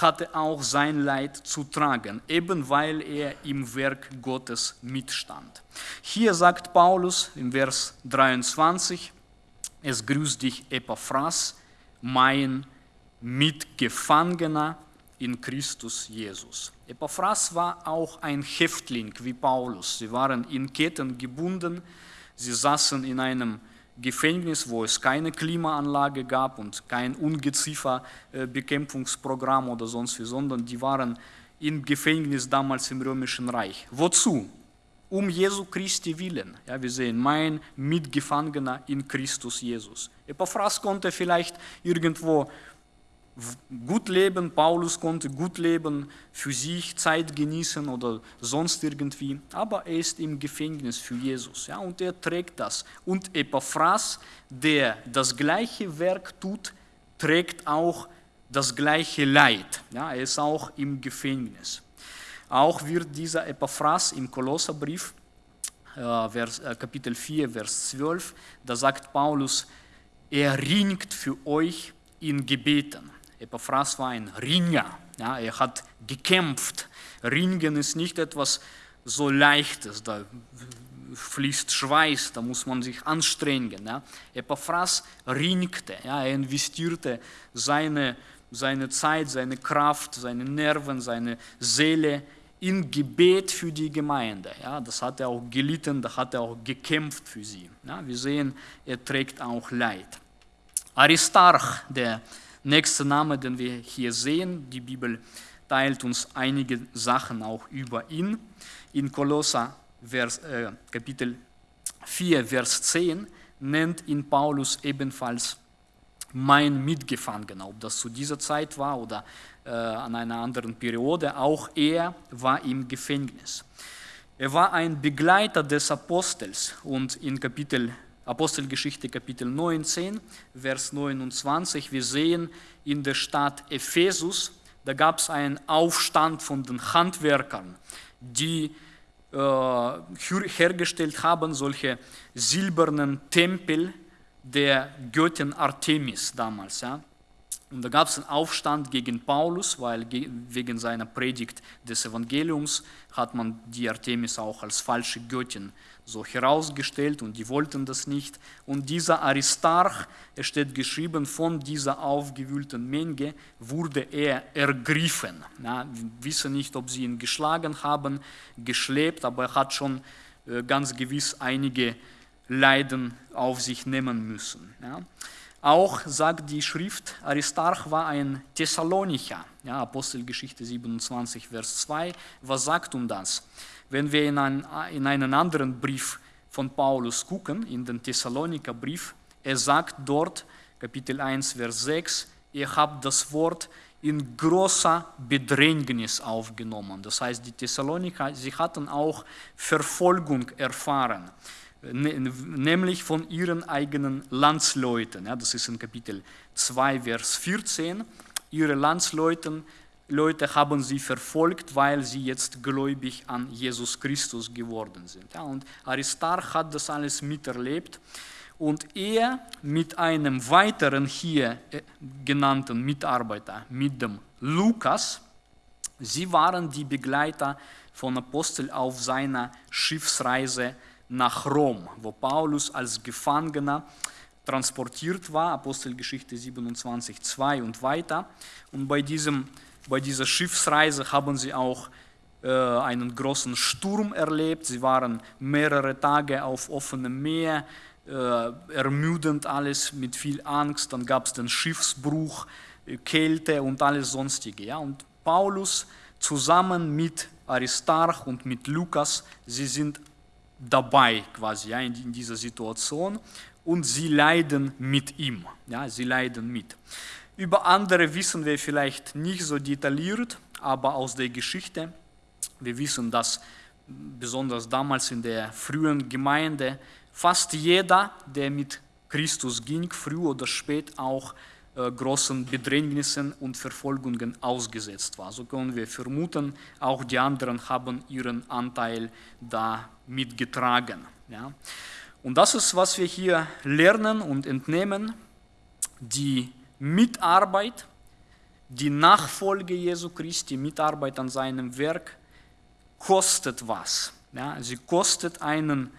hatte auch sein Leid zu tragen, eben weil er im Werk Gottes mitstand. Hier sagt Paulus im Vers 23, es grüßt dich Epaphras, mein Mitgefangener in Christus Jesus. Epaphras war auch ein Häftling wie Paulus. Sie waren in Ketten gebunden, sie saßen in einem Gefängnis, wo es keine Klimaanlage gab und kein Ungezieferbekämpfungsprogramm oder sonst wie, sondern die waren im Gefängnis damals im Römischen Reich. Wozu? Um Jesu Christi willen. Ja, wir sehen, mein Mitgefangener in Christus Jesus. Epaphras konnte vielleicht irgendwo gut leben, Paulus konnte gut leben, für sich Zeit genießen oder sonst irgendwie, aber er ist im Gefängnis für Jesus ja, und er trägt das. Und Epaphras, der das gleiche Werk tut, trägt auch das gleiche Leid. Ja, er ist auch im Gefängnis. Auch wird dieser Epaphras im Kolosserbrief, äh, Vers, äh, Kapitel 4, Vers 12, da sagt Paulus, er ringt für euch in Gebeten. Epaphras war ein Ringer, ja, er hat gekämpft. Ringen ist nicht etwas so Leichtes, da fließt Schweiß, da muss man sich anstrengen. Ja. Epaphras ringte, ja, er investierte seine, seine Zeit, seine Kraft, seine Nerven, seine Seele in Gebet für die Gemeinde. Ja, das hat er auch gelitten, da hat er auch gekämpft für sie. Ja, wir sehen, er trägt auch Leid. Aristarch, der nächste Name, den wir hier sehen. Die Bibel teilt uns einige Sachen auch über ihn. In Kolosser Vers, äh, Kapitel 4, Vers 10 nennt ihn Paulus ebenfalls mein Mitgefangener. Ob das zu dieser Zeit war oder äh, an einer anderen Periode, auch er war im Gefängnis. Er war ein Begleiter des Apostels und in Kapitel Apostelgeschichte Kapitel 19, Vers 29. Wir sehen in der Stadt Ephesus, da gab es einen Aufstand von den Handwerkern, die äh, hergestellt haben, solche silbernen Tempel der Göttin Artemis damals. Ja. Und da gab es einen Aufstand gegen Paulus, weil wegen seiner Predigt des Evangeliums hat man die Artemis auch als falsche Göttin so herausgestellt und die wollten das nicht. Und dieser Aristarch, es steht geschrieben, von dieser aufgewühlten Menge wurde er ergriffen. Ja, wir wissen nicht, ob sie ihn geschlagen haben, geschleppt, aber er hat schon äh, ganz gewiss einige Leiden auf sich nehmen müssen. Ja. Auch sagt die Schrift, Aristarch war ein Thessalonicher. Ja, Apostelgeschichte 27, Vers 2. Was sagt uns das? Wenn wir in, ein, in einen anderen Brief von Paulus gucken, in den Thessaloniker Brief, er sagt dort, Kapitel 1, Vers 6, ihr habt das Wort in großer Bedrängnis aufgenommen. Das heißt, die Thessaloniker, sie hatten auch Verfolgung erfahren. Ne, nämlich von ihren eigenen Landsleuten. Ja, das ist in Kapitel 2, Vers 14. Ihre Landsleute Leute haben sie verfolgt, weil sie jetzt gläubig an Jesus Christus geworden sind. Ja, und Aristarch hat das alles miterlebt. Und er mit einem weiteren hier äh, genannten Mitarbeiter, mit dem Lukas, sie waren die Begleiter von Apostel auf seiner Schiffsreise nach Rom, wo Paulus als Gefangener transportiert war, Apostelgeschichte 27, 2 und weiter. Und bei, diesem, bei dieser Schiffsreise haben sie auch äh, einen großen Sturm erlebt. Sie waren mehrere Tage auf offenem Meer, äh, ermüdend alles mit viel Angst. Dann gab es den Schiffsbruch, äh, Kälte und alles sonstige. Ja? Und Paulus zusammen mit Aristarch und mit Lukas, sie sind dabei quasi ja, in, dieser Situation und sie leiden mit ihm. Ja, sie leiden mit. Über andere wissen wir vielleicht nicht so detailliert, aber aus der Geschichte, wir wissen, dass besonders damals in der frühen Gemeinde fast jeder, der mit Christus ging, früh oder spät auch großen Bedrängnissen und Verfolgungen ausgesetzt war. So können wir vermuten, auch die anderen haben ihren Anteil da mitgetragen. Ja. Und das ist, was wir hier lernen und entnehmen. Die Mitarbeit, die Nachfolge Jesu Christi, Mitarbeit an seinem Werk, kostet was. Ja, sie kostet einen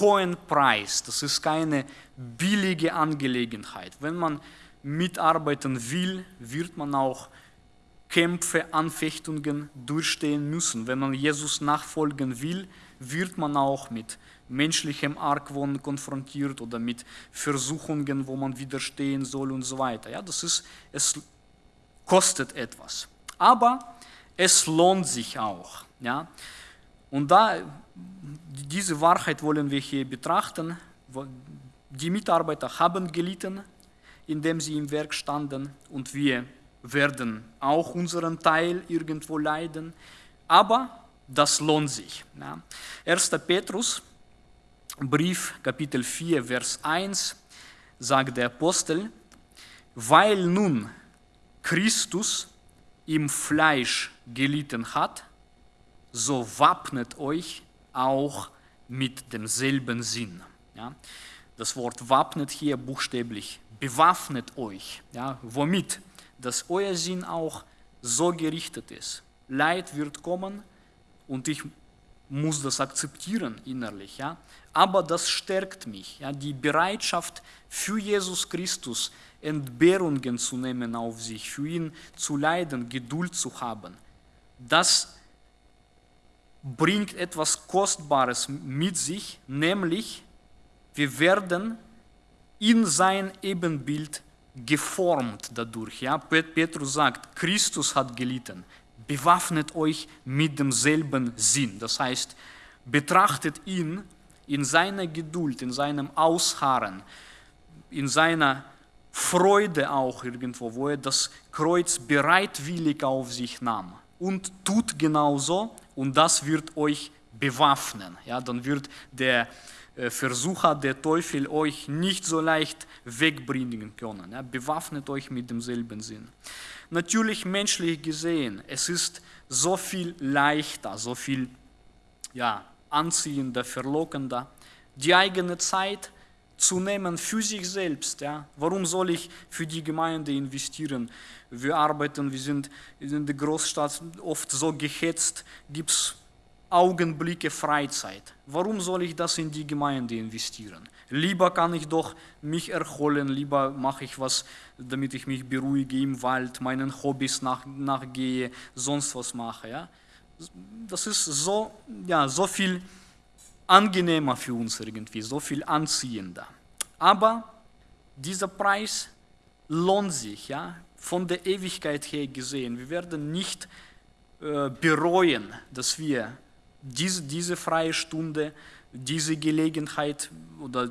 hohen Preis. Das ist keine billige Angelegenheit. Wenn man mitarbeiten will, wird man auch Kämpfe, Anfechtungen durchstehen müssen. Wenn man Jesus nachfolgen will, wird man auch mit menschlichem Argwohn konfrontiert oder mit Versuchungen, wo man widerstehen soll und so weiter. Ja, das ist, es kostet etwas. Aber es lohnt sich auch. Ja. Und da, diese Wahrheit wollen wir hier betrachten. Die Mitarbeiter haben gelitten, in dem sie im Werk standen und wir werden auch unseren Teil irgendwo leiden, aber das lohnt sich. Ja. 1. Petrus, Brief, Kapitel 4, Vers 1, sagt der Apostel, weil nun Christus im Fleisch gelitten hat, so wappnet euch auch mit demselben Sinn. Ja. Das Wort wappnet hier buchstäblich bewaffnet euch. Ja, womit? Dass euer Sinn auch so gerichtet ist. Leid wird kommen und ich muss das akzeptieren innerlich. Ja? Aber das stärkt mich. Ja? Die Bereitschaft für Jesus Christus Entbehrungen zu nehmen auf sich, für ihn zu leiden, Geduld zu haben, das bringt etwas Kostbares mit sich, nämlich wir werden in sein Ebenbild geformt dadurch. Ja? Petrus sagt, Christus hat gelitten. Bewaffnet euch mit demselben Sinn. Das heißt, betrachtet ihn in seiner Geduld, in seinem Ausharren, in seiner Freude auch irgendwo, wo er das Kreuz bereitwillig auf sich nahm. Und tut genauso und das wird euch bewaffnen. Ja, dann wird der Versucher der Teufel euch nicht so leicht wegbringen können. Ja, bewaffnet euch mit demselben Sinn. Natürlich menschlich gesehen, es ist so viel leichter, so viel ja, anziehender, verlockender, die eigene Zeit zu nehmen für sich selbst. Ja? Warum soll ich für die Gemeinde investieren? Wir arbeiten, wir sind in der Großstadt oft so gehetzt, gibt es Augenblicke Freizeit. Warum soll ich das in die Gemeinde investieren? Lieber kann ich doch mich erholen, lieber mache ich was, damit ich mich beruhige im Wald, meinen Hobbys nach, nachgehe, sonst was mache. Ja? Das ist so, ja, so viel angenehmer für uns irgendwie, so viel anziehender. Aber dieser Preis lohnt sich, ja, von der Ewigkeit her gesehen. Wir werden nicht äh, bereuen, dass wir diese, diese freie Stunde, diese Gelegenheit oder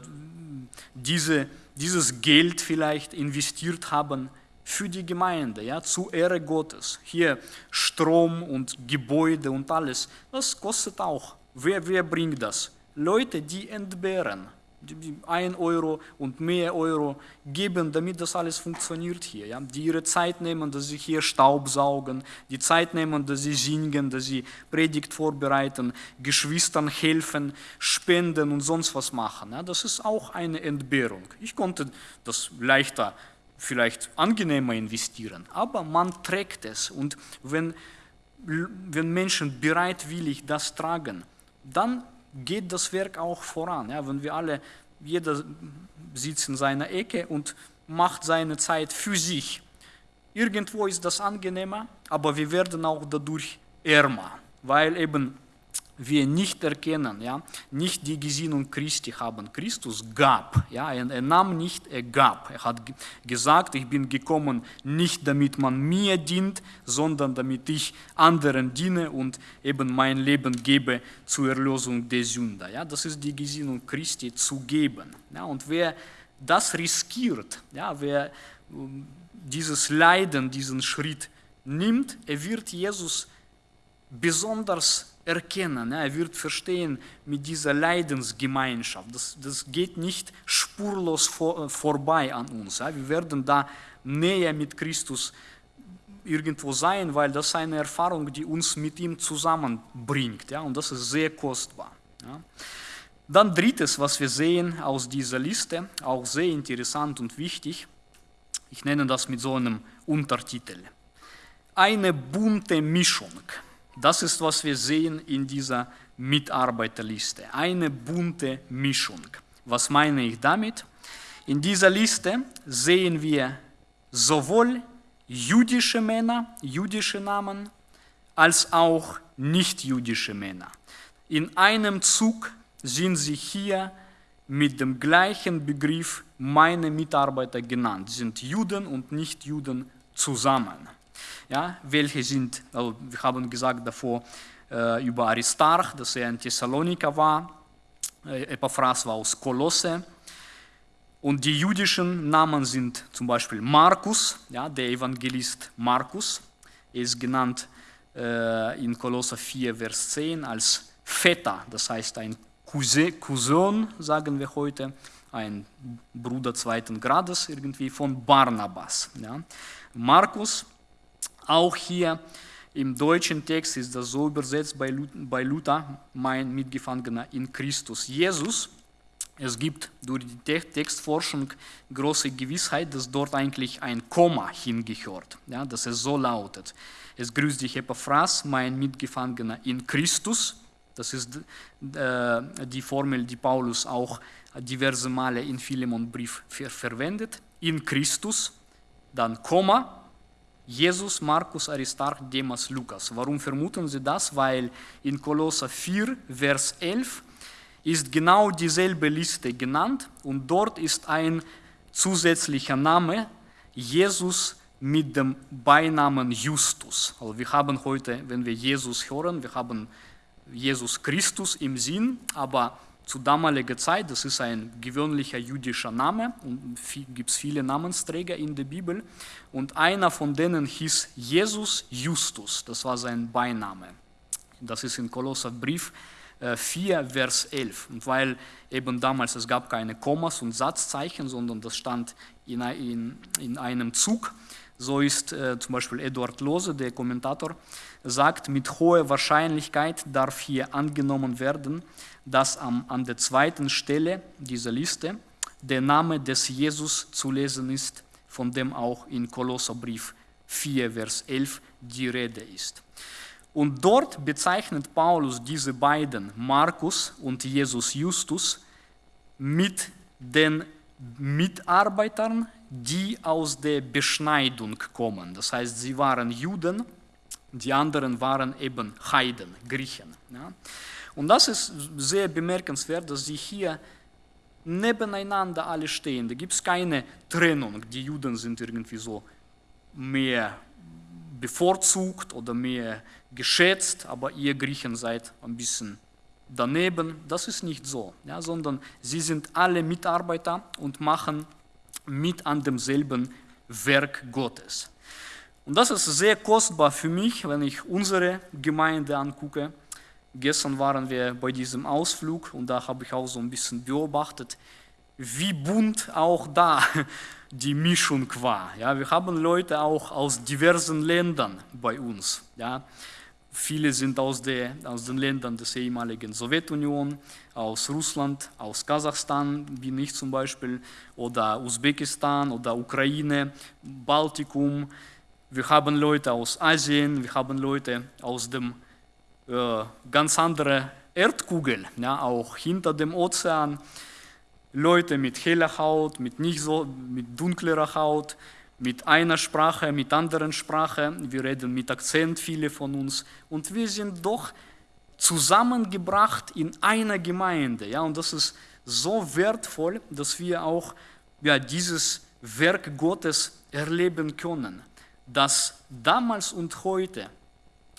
diese, dieses Geld vielleicht investiert haben für die Gemeinde, ja, zu Ehre Gottes. Hier Strom und Gebäude und alles, das kostet auch. Wer, wer bringt das? Leute, die entbehren. 1 Euro und mehr Euro geben, damit das alles funktioniert hier. Ja? Die ihre Zeit nehmen, dass sie hier Staub saugen, die Zeit nehmen, dass sie singen, dass sie Predigt vorbereiten, Geschwistern helfen, spenden und sonst was machen. Ja? Das ist auch eine Entbehrung. Ich konnte das leichter, vielleicht angenehmer investieren, aber man trägt es. Und wenn, wenn Menschen bereitwillig das tragen, dann geht das Werk auch voran. Ja, wenn wir alle, jeder sitzt in seiner Ecke und macht seine Zeit für sich. Irgendwo ist das angenehmer, aber wir werden auch dadurch ärmer, weil eben wir nicht erkennen, ja, nicht die Gesinnung Christi haben. Christus gab, ja, er, er nahm nicht, er gab. Er hat gesagt, ich bin gekommen nicht damit man mir dient, sondern damit ich anderen diene und eben mein Leben gebe zur Erlösung der Sünder. Ja, das ist die Gesinnung Christi zu geben. Ja, und wer das riskiert, ja, wer ähm, dieses Leiden, diesen Schritt nimmt, er wird Jesus besonders erkennen. Er wird verstehen mit dieser Leidensgemeinschaft. Das, das geht nicht spurlos vor, äh, vorbei an uns. Wir werden da näher mit Christus irgendwo sein, weil das eine Erfahrung, die uns mit ihm zusammenbringt. Und das ist sehr kostbar. Dann drittes, was wir sehen aus dieser Liste, auch sehr interessant und wichtig. Ich nenne das mit so einem Untertitel. Eine bunte Mischung. Das ist, was wir sehen in dieser Mitarbeiterliste. Eine bunte Mischung. Was meine ich damit? In dieser Liste sehen wir sowohl jüdische Männer, jüdische Namen, als auch nicht-jüdische Männer. In einem Zug sind sie hier mit dem gleichen Begriff meine Mitarbeiter genannt, sind Juden und Nicht-Juden zusammen ja, welche sind, also wir haben gesagt davor äh, über Aristarch, dass er ein Thessaloniker war, äh, Epaphras war aus Kolosse, und die jüdischen Namen sind zum Beispiel Markus, ja, der Evangelist Markus, er ist genannt äh, in Kolosser 4, Vers 10 als Vetter, das heißt ein Cousin, sagen wir heute, ein Bruder zweiten Grades irgendwie von Barnabas. Ja. Markus auch hier im deutschen Text ist das so übersetzt bei Luther, mein Mitgefangener in Christus Jesus. Es gibt durch die Textforschung große Gewissheit, dass dort eigentlich ein Komma hingehört, ja, dass es so lautet. Es grüßt dich Epaphras, mein Mitgefangener in Christus. Das ist äh, die Formel, die Paulus auch diverse Male in Philemon-Brief verwendet. In Christus, dann Komma, Jesus, Markus, Aristarch, Demas, Lukas. Warum vermuten Sie das? Weil in Kolosser 4, Vers 11 ist genau dieselbe Liste genannt und dort ist ein zusätzlicher Name, Jesus mit dem Beinamen Justus. Also wir haben heute, wenn wir Jesus hören, wir haben Jesus Christus im Sinn, aber zu damaliger Zeit, das ist ein gewöhnlicher jüdischer Name und gibt es viele Namensträger in der Bibel und einer von denen hieß Jesus Justus, das war sein Beiname. Das ist in Kolosser Brief 4, äh, Vers 11. Und weil eben damals es gab keine Kommas und Satzzeichen, sondern das stand in, in, in einem Zug, so ist äh, zum Beispiel Eduard Lose, der Kommentator, sagt, mit hoher Wahrscheinlichkeit darf hier angenommen werden, dass am, an der zweiten Stelle dieser Liste der Name des Jesus zu lesen ist, von dem auch in Kolosserbrief 4, Vers 11 die Rede ist. Und dort bezeichnet Paulus diese beiden, Markus und Jesus Justus, mit den Mitarbeitern, die aus der Beschneidung kommen. Das heißt, sie waren Juden, die anderen waren eben Heiden, Griechen. Ja. Und das ist sehr bemerkenswert, dass sie hier nebeneinander alle stehen. Da gibt es keine Trennung. Die Juden sind irgendwie so mehr bevorzugt oder mehr geschätzt, aber ihr Griechen seid ein bisschen daneben. Das ist nicht so, ja, sondern sie sind alle Mitarbeiter und machen mit an demselben Werk Gottes. Und das ist sehr kostbar für mich, wenn ich unsere Gemeinde angucke. Gestern waren wir bei diesem Ausflug und da habe ich auch so ein bisschen beobachtet, wie bunt auch da die Mischung war. Ja, wir haben Leute auch aus diversen Ländern bei uns. Ja. Viele sind aus, der, aus den Ländern des ehemaligen Sowjetunion, aus Russland, aus Kasachstan, wie ich zum Beispiel, oder Usbekistan oder Ukraine, Baltikum. Wir haben Leute aus Asien, wir haben Leute aus dem ganz anderen Erdkugel, ja, auch hinter dem Ozean. Leute mit heller Haut, mit nicht so, mit dunklerer Haut, mit einer Sprache, mit anderen Sprache. Wir reden mit Akzent, viele von uns. Und wir sind doch zusammengebracht in einer Gemeinde. Ja, und das ist so wertvoll, dass wir auch ja, dieses Werk Gottes erleben können, dass damals und heute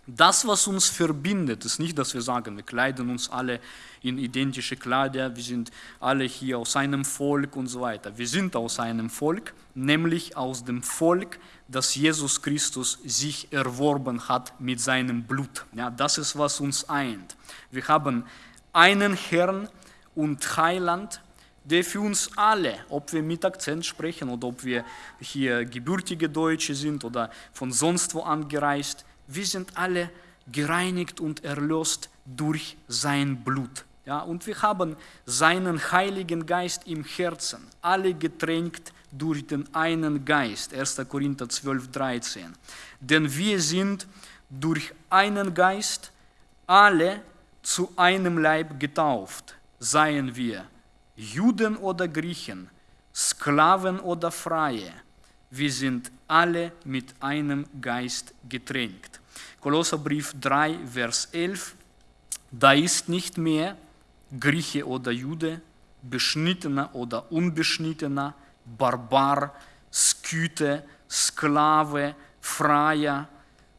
das, was uns verbindet, ist nicht, dass wir sagen, wir kleiden uns alle in identische Kleider, wir sind alle hier aus einem Volk und so weiter. Wir sind aus einem Volk, nämlich aus dem Volk, das Jesus Christus sich erworben hat mit seinem Blut. Ja, das ist, was uns eint. Wir haben einen Herrn und Heiland, der für uns alle, ob wir mit Akzent sprechen oder ob wir hier gebürtige Deutsche sind oder von sonst wo angereist, wir sind alle gereinigt und erlöst durch sein Blut. Ja, und wir haben seinen Heiligen Geist im Herzen, alle getränkt durch den einen Geist. 1. Korinther 12, 13. Denn wir sind durch einen Geist alle zu einem Leib getauft, seien wir Juden oder Griechen, Sklaven oder Freie. Wir sind alle mit einem Geist getränkt. Kolosserbrief 3, Vers 11. Da ist nicht mehr Grieche oder Jude, Beschnittener oder Unbeschnittener, Barbar, Skythe, Sklave, Freier,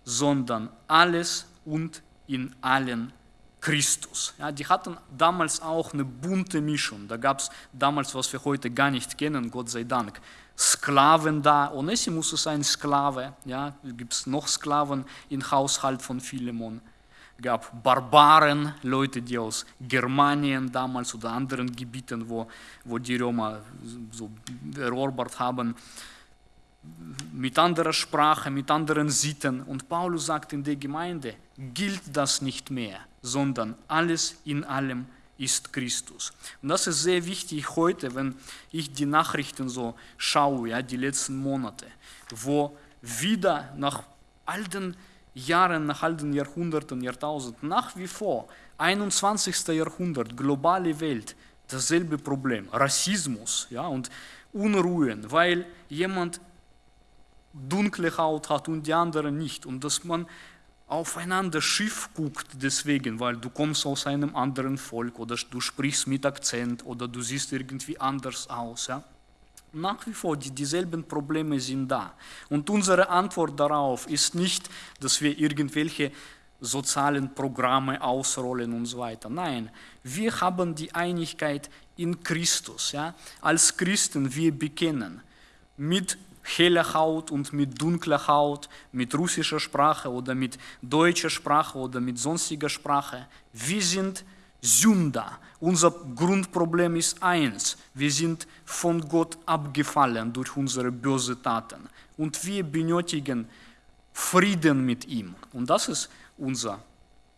sondern alles und in allen Christus. Ja, die hatten damals auch eine bunte Mischung. Da gab es damals, was wir heute gar nicht kennen, Gott sei Dank. Sklaven da. Onesimus ist ein Sklave. Ja, gibt es noch Sklaven im Haushalt von Philemon. Gab Barbaren, Leute, die aus Germanien damals oder anderen Gebieten, wo, wo die Römer so erobert haben, mit anderer Sprache, mit anderen Sitten. Und Paulus sagt in der Gemeinde, gilt das nicht mehr, sondern alles in allem ist Christus. Und das ist sehr wichtig heute, wenn ich die Nachrichten so schaue, ja, die letzten Monate, wo wieder nach all den Jahren, nach all den Jahrhunderten, Jahrtausenden, nach wie vor, 21. Jahrhundert, globale Welt, dasselbe Problem, Rassismus ja, und Unruhen, weil jemand dunkle Haut hat und die andere nicht und dass man aufeinander schief guckt deswegen, weil du kommst aus einem anderen Volk oder du sprichst mit Akzent oder du siehst irgendwie anders aus. Ja? Nach wie vor, die, dieselben Probleme sind da. Und unsere Antwort darauf ist nicht, dass wir irgendwelche sozialen Programme ausrollen und so weiter. Nein, wir haben die Einigkeit in Christus. Ja? Als Christen, wir bekennen mit heller Haut und mit dunkler Haut, mit russischer Sprache oder mit deutscher Sprache oder mit sonstiger Sprache. Wir sind Sünder. Unser Grundproblem ist eins. Wir sind von Gott abgefallen durch unsere bösen Taten. Und wir benötigen Frieden mit ihm. Und das ist unser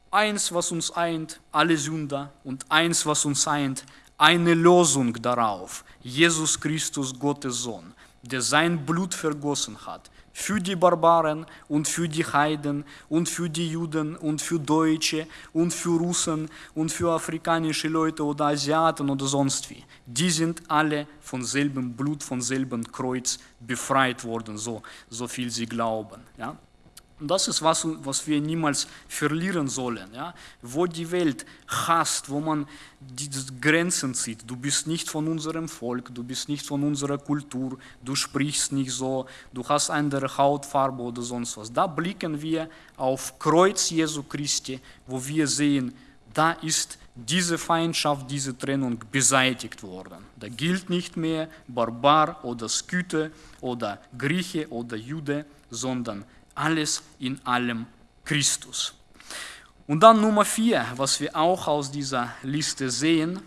eins, was uns eint, alle Sünder. Und eins, was uns eint, eine Lösung darauf. Jesus Christus, Gottes Sohn, der sein Blut vergossen hat für die Barbaren und für die Heiden und für die Juden und für Deutsche und für Russen und für afrikanische Leute oder Asiaten oder sonst wie. Die sind alle von selben Blut, von selben Kreuz befreit worden, so, so viel sie glauben. Ja? Und das ist was, was wir niemals verlieren sollen. Ja? Wo die Welt hasst, wo man die Grenzen zieht. Du bist nicht von unserem Volk, du bist nicht von unserer Kultur, du sprichst nicht so, du hast andere Hautfarbe oder sonst was. Da blicken wir auf Kreuz Jesu Christi, wo wir sehen, da ist diese Feindschaft, diese Trennung beseitigt worden. Da gilt nicht mehr Barbar oder Skythe oder Grieche oder Jude, sondern alles in allem Christus. Und dann Nummer vier, was wir auch aus dieser Liste sehen,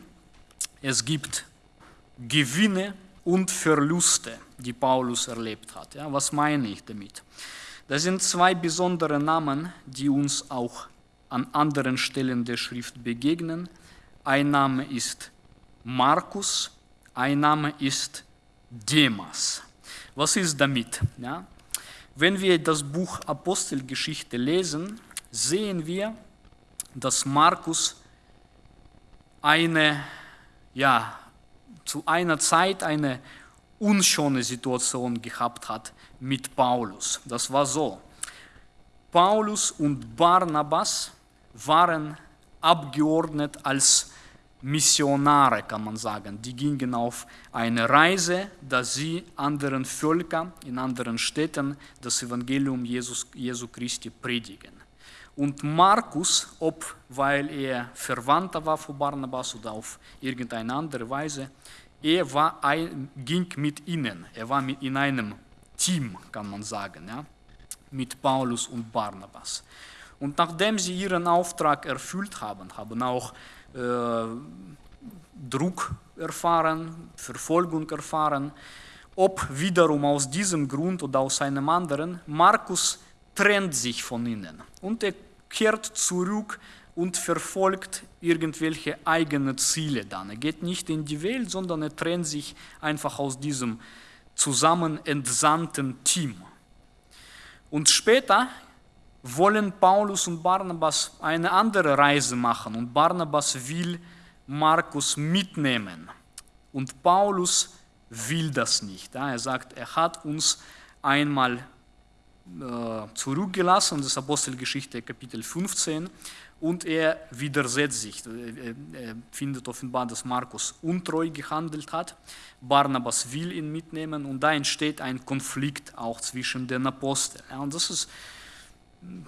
es gibt Gewinne und Verluste, die Paulus erlebt hat. Ja, was meine ich damit? Das sind zwei besondere Namen, die uns auch an anderen Stellen der Schrift begegnen. Ein Name ist Markus, ein Name ist Demas. Was ist damit? Ja? Wenn wir das Buch Apostelgeschichte lesen, sehen wir, dass Markus eine, ja, zu einer Zeit eine unschöne Situation gehabt hat mit Paulus. Das war so. Paulus und Barnabas waren abgeordnet als Missionare, kann man sagen. Die gingen auf eine Reise, dass sie anderen Völkern in anderen Städten das Evangelium Jesus, Jesu Christi predigen. Und Markus, ob weil er Verwandter war von Barnabas oder auf irgendeine andere Weise, er war ging mit ihnen. Er war in einem Team, kann man sagen, ja, mit Paulus und Barnabas. Und nachdem sie ihren Auftrag erfüllt haben, haben auch Druck erfahren, Verfolgung erfahren, ob wiederum aus diesem Grund oder aus einem anderen, Markus trennt sich von ihnen und er kehrt zurück und verfolgt irgendwelche eigene Ziele dann. Er geht nicht in die Welt, sondern er trennt sich einfach aus diesem zusammen entsandten Team. Und später wollen Paulus und Barnabas eine andere Reise machen und Barnabas will Markus mitnehmen. Und Paulus will das nicht. Er sagt, er hat uns einmal äh, zurückgelassen, das ist Apostelgeschichte Kapitel 15, und er widersetzt sich. Er findet offenbar, dass Markus untreu gehandelt hat. Barnabas will ihn mitnehmen und da entsteht ein Konflikt auch zwischen den Aposteln. Und das ist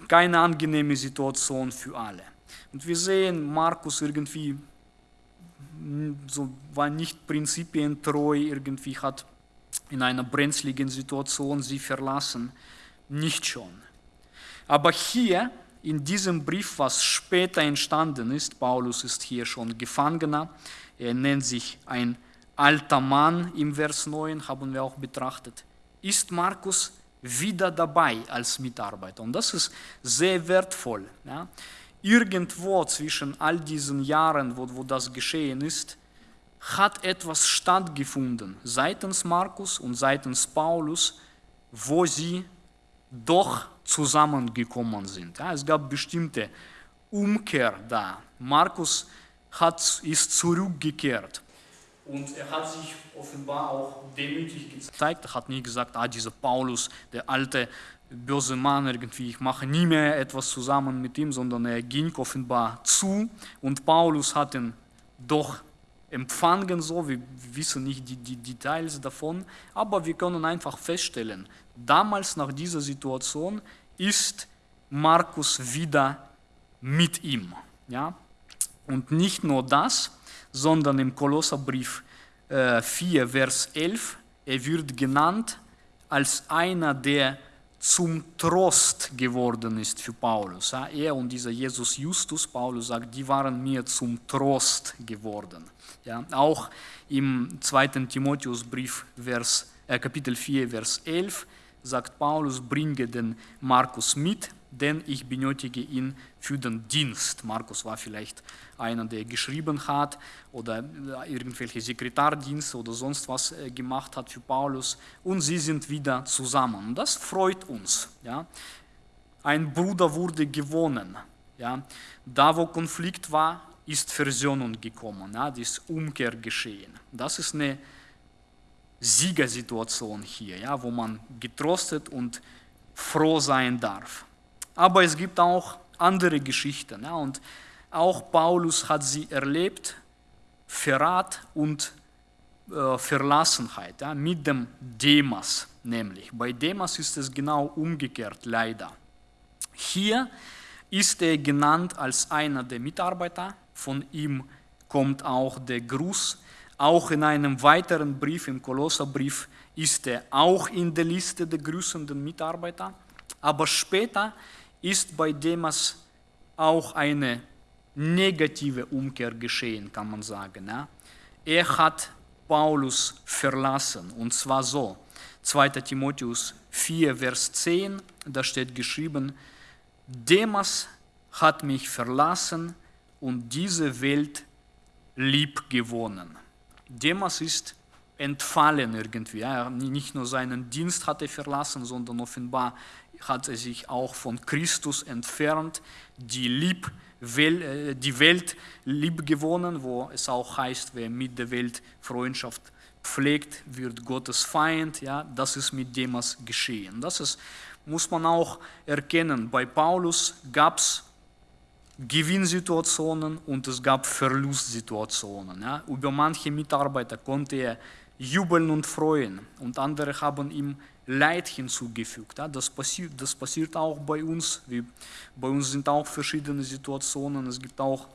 keine angenehme Situation für alle. Und wir sehen, Markus irgendwie so war nicht prinzipientreu, irgendwie hat in einer brenzligen Situation sie verlassen, nicht schon. Aber hier in diesem Brief, was später entstanden ist, Paulus ist hier schon Gefangener, er nennt sich ein alter Mann im Vers 9, haben wir auch betrachtet, ist Markus wieder dabei als Mitarbeiter. Und das ist sehr wertvoll. Ja. Irgendwo zwischen all diesen Jahren, wo, wo das geschehen ist, hat etwas stattgefunden seitens Markus und seitens Paulus, wo sie doch zusammengekommen sind. Ja, es gab bestimmte Umkehr da. Markus hat, ist zurückgekehrt und er hat sich offenbar auch demütig gezeigt. Er hat nie gesagt, ah, dieser Paulus, der alte böse Mann irgendwie, ich mache nie mehr etwas zusammen mit ihm, sondern er ging offenbar zu und Paulus hat ihn doch empfangen, so, wir wissen nicht die, die Details davon, aber wir können einfach feststellen, damals nach dieser Situation ist Markus wieder mit ihm. Ja? Und nicht nur das, sondern im Kolosserbrief 4, äh, Vers 11, er wird genannt als einer, der zum Trost geworden ist für Paulus. Er und dieser Jesus Justus, Paulus sagt, die waren mir zum Trost geworden. Ja, auch im 2. Timotheusbrief, Vers, äh, Kapitel 4, Vers 11, sagt Paulus, bringe den Markus mit, denn ich benötige ihn für den Dienst. Markus war vielleicht einer, der geschrieben hat oder irgendwelche Sekretardienste oder sonst was äh, gemacht hat für Paulus. Und sie sind wieder zusammen. Das freut uns. Ja. Ein Bruder wurde gewonnen. Ja. Da, wo Konflikt war, ist Versöhnung gekommen. Ja. Das ist Umkehr geschehen. Das ist eine Siegersituation hier, ja, wo man getrostet und froh sein darf. Aber es gibt auch andere Geschichten. Ja, und auch Paulus hat sie erlebt, Verrat und äh, Verlassenheit, ja, mit dem Demas nämlich. Bei Demas ist es genau umgekehrt, leider. Hier ist er genannt als einer der Mitarbeiter, von ihm kommt auch der Gruß. Auch in einem weiteren Brief, im Kolosserbrief, ist er auch in der Liste der grüßenden Mitarbeiter. Aber später ist bei Demas auch eine negative Umkehr geschehen, kann man sagen. Ja? Er hat Paulus verlassen und zwar so. 2. Timotheus 4, Vers 10, da steht geschrieben, Demas hat mich verlassen und diese Welt lieb gewonnen. Demas ist entfallen irgendwie. Ja. Nicht nur seinen Dienst hat er verlassen, sondern offenbar hat er sich auch von Christus entfernt, die, lieb, äh, die Welt lieb gewonnen, wo es auch heißt, wer mit der Welt Freundschaft pflegt, wird Gottes Feind. Ja, das ist mit Demas geschehen. Das ist, muss man auch erkennen. Bei Paulus gab es Gewinnsituationen und es gab Verlustsituationen. Ja. Über manche Mitarbeiter konnte er jubeln und freuen und andere haben ihm Leid hinzugefügt. Das passiert, das passiert auch bei uns. bei uns sind auch verschiedene Situationen. Es gibt auch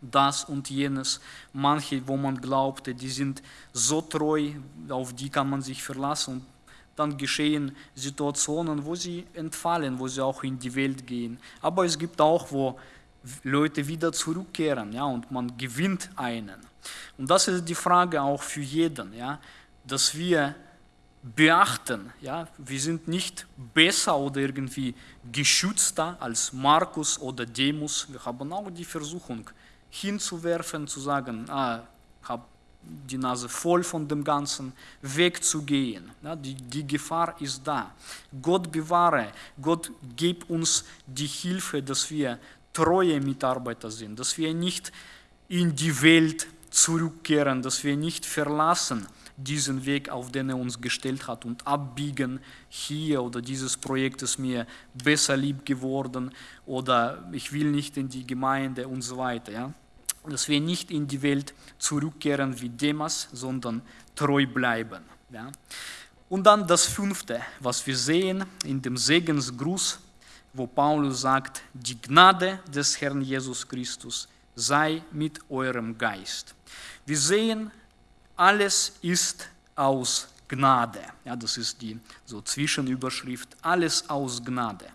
das und jenes. Manche, wo man glaubte, die sind so treu, auf die kann man sich verlassen. Und dann geschehen Situationen, wo sie entfallen, wo sie auch in die Welt gehen. Aber es gibt auch, wo Leute wieder zurückkehren ja, und man gewinnt einen. Und das ist die Frage auch für jeden, ja, dass wir beachten, ja, wir sind nicht besser oder irgendwie geschützter als Markus oder Demus. Wir haben auch die Versuchung hinzuwerfen, zu sagen, ah, habe die Nase voll von dem Ganzen, wegzugehen. Ja, die, die Gefahr ist da. Gott bewahre, Gott gib uns die Hilfe, dass wir treue Mitarbeiter sind, dass wir nicht in die Welt zurückkehren, dass wir nicht verlassen diesen Weg, auf den er uns gestellt hat und abbiegen hier oder dieses Projekt ist mir besser lieb geworden oder ich will nicht in die Gemeinde und so weiter. Ja? Dass wir nicht in die Welt zurückkehren wie Demas, sondern treu bleiben. Ja? Und dann das fünfte, was wir sehen in dem Segensgruß, wo Paulus sagt, die Gnade des Herrn Jesus Christus sei mit eurem Geist. Wir sehen, alles ist aus Gnade. Ja, das ist die so Zwischenüberschrift, alles aus Gnade.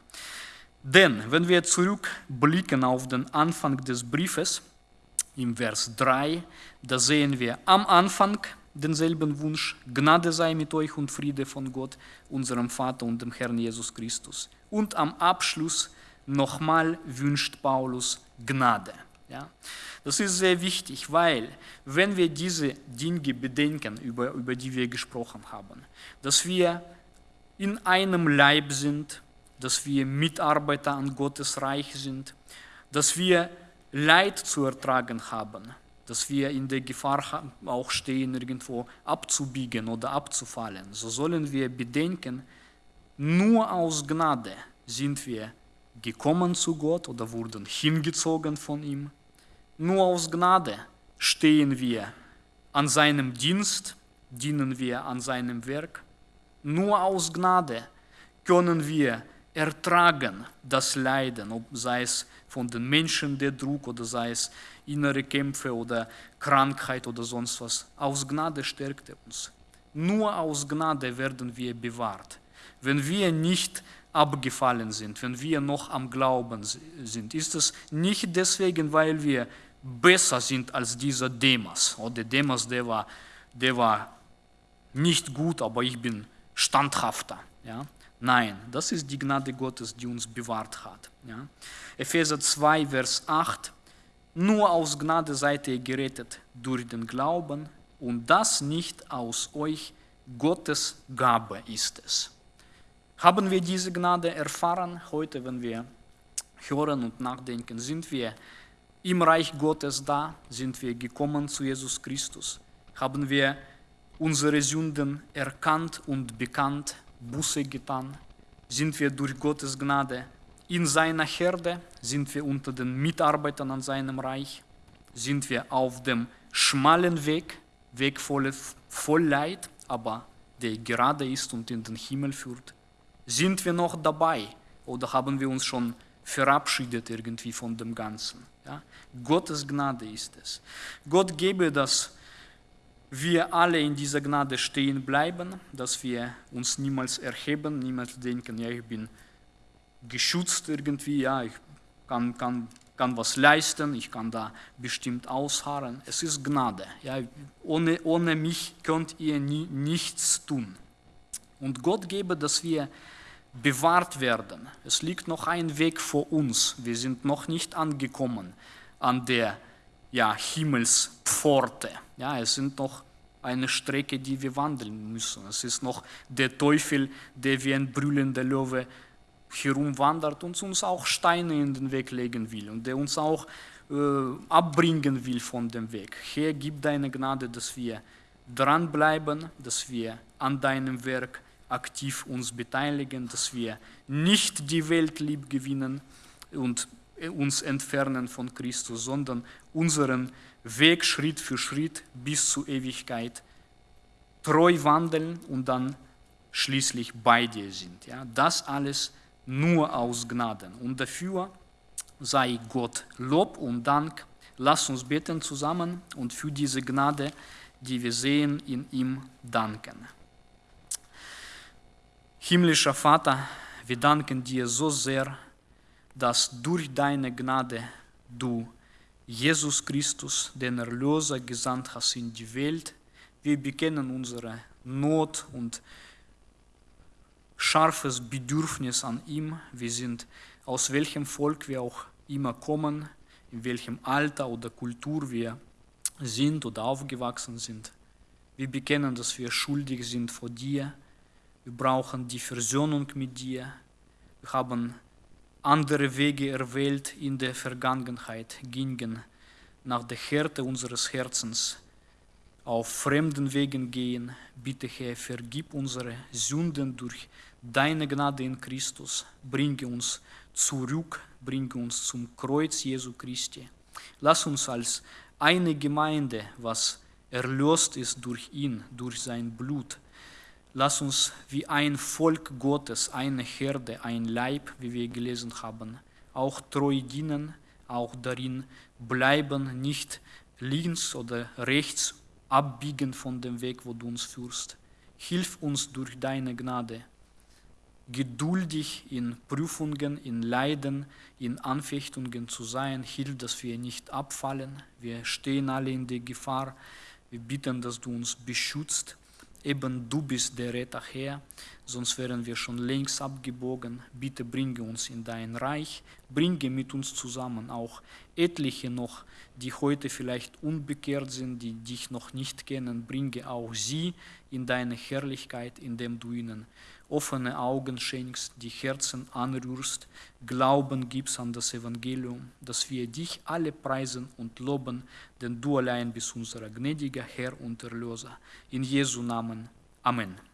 Denn wenn wir zurückblicken auf den Anfang des Briefes, im Vers 3, da sehen wir am Anfang denselben Wunsch, Gnade sei mit euch und Friede von Gott, unserem Vater und dem Herrn Jesus Christus. Und am Abschluss nochmal wünscht Paulus Gnade. Ja? Das ist sehr wichtig, weil wenn wir diese Dinge bedenken, über, über die wir gesprochen haben, dass wir in einem Leib sind, dass wir Mitarbeiter an Gottes Reich sind, dass wir Leid zu ertragen haben, dass wir in der Gefahr auch stehen, irgendwo abzubiegen oder abzufallen. So sollen wir bedenken, nur aus Gnade sind wir gekommen zu Gott oder wurden hingezogen von ihm. Nur aus Gnade stehen wir an seinem Dienst, dienen wir an seinem Werk. Nur aus Gnade können wir ertragen das Leiden, ob sei es von den Menschen der Druck oder sei es innere Kämpfe oder Krankheit oder sonst was. Aus Gnade stärkt er uns. Nur aus Gnade werden wir bewahrt. wenn wir nicht abgefallen sind, wenn wir noch am Glauben sind, ist es nicht deswegen, weil wir besser sind als dieser Demas. Oder Demas, der war, der war nicht gut, aber ich bin standhafter. Ja? Nein, das ist die Gnade Gottes, die uns bewahrt hat. Ja? Epheser 2, Vers 8. Nur aus Gnade seid ihr gerettet durch den Glauben und das nicht aus euch, Gottes Gabe ist es. Haben wir diese Gnade erfahren heute, wenn wir hören und nachdenken? Sind wir im Reich Gottes da? Sind wir gekommen zu Jesus Christus? Haben wir unsere Sünden erkannt und bekannt, Buße getan? Sind wir durch Gottes Gnade in seiner Herde? Sind wir unter den Mitarbeitern an seinem Reich? Sind wir auf dem schmalen Weg, Weg voll, voll Leid, aber der gerade ist und in den Himmel führt? Sind wir noch dabei oder haben wir uns schon verabschiedet irgendwie von dem Ganzen? Gottes Gnade ist es. Gott gebe, dass wir alle in dieser Gnade stehen bleiben, dass wir uns niemals erheben, niemals denken, ja, ich bin geschützt irgendwie, ja, ich kann, kann, kann was leisten, ich kann da bestimmt ausharren. Es ist Gnade. Ja, ohne, ohne mich könnt ihr nie, nichts tun. Und Gott gebe, dass wir bewahrt werden. Es liegt noch ein Weg vor uns. Wir sind noch nicht angekommen an der ja, Himmelspforte. Ja, es sind noch eine Strecke, die wir wandeln müssen. Es ist noch der Teufel, der wie ein brüllender Löwe herumwandert und uns auch Steine in den Weg legen will und der uns auch äh, abbringen will von dem Weg. Herr, gib deine Gnade, dass wir dranbleiben, dass wir an deinem Werk aktiv uns beteiligen, dass wir nicht die Welt lieb gewinnen und uns entfernen von Christus, sondern unseren Weg Schritt für Schritt bis zur Ewigkeit treu wandeln und dann schließlich bei dir sind. Ja, das alles nur aus Gnaden. Und dafür sei Gott Lob und Dank. Lass uns beten zusammen und für diese Gnade, die wir sehen, in ihm danken. Himmlischer Vater, wir danken dir so sehr, dass durch deine Gnade du Jesus Christus, den Erlöser, gesandt hast in die Welt. Wir bekennen unsere Not und scharfes Bedürfnis an ihm. Wir sind aus welchem Volk wir auch immer kommen, in welchem Alter oder Kultur wir sind oder aufgewachsen sind. Wir bekennen, dass wir schuldig sind vor dir. Wir brauchen die Versöhnung mit dir. Wir haben andere Wege erwählt in der Vergangenheit, gingen nach der Härte unseres Herzens auf fremden Wegen gehen. Bitte Herr, vergib unsere Sünden durch deine Gnade in Christus. Bringe uns zurück, bringe uns zum Kreuz Jesu Christi. Lass uns als eine Gemeinde, was erlöst ist durch ihn, durch sein Blut, Lass uns wie ein Volk Gottes, eine Herde, ein Leib, wie wir gelesen haben, auch treu dienen, auch darin bleiben, nicht links oder rechts abbiegen von dem Weg, wo du uns führst. Hilf uns durch deine Gnade, geduldig in Prüfungen, in Leiden, in Anfechtungen zu sein. Hilf, dass wir nicht abfallen. Wir stehen alle in der Gefahr. Wir bitten, dass du uns beschützt eben du bist der Retter Herr, sonst wären wir schon längst abgebogen. Bitte bringe uns in dein Reich, bringe mit uns zusammen auch etliche noch, die heute vielleicht unbekehrt sind, die dich noch nicht kennen, bringe auch sie in deine Herrlichkeit, indem du ihnen offene Augen schenkst, die Herzen anrührst, Glauben gibst an das Evangelium, dass wir dich alle preisen und loben, denn du allein bist unser gnädiger Herr und Erlöser. In Jesu Namen. Amen.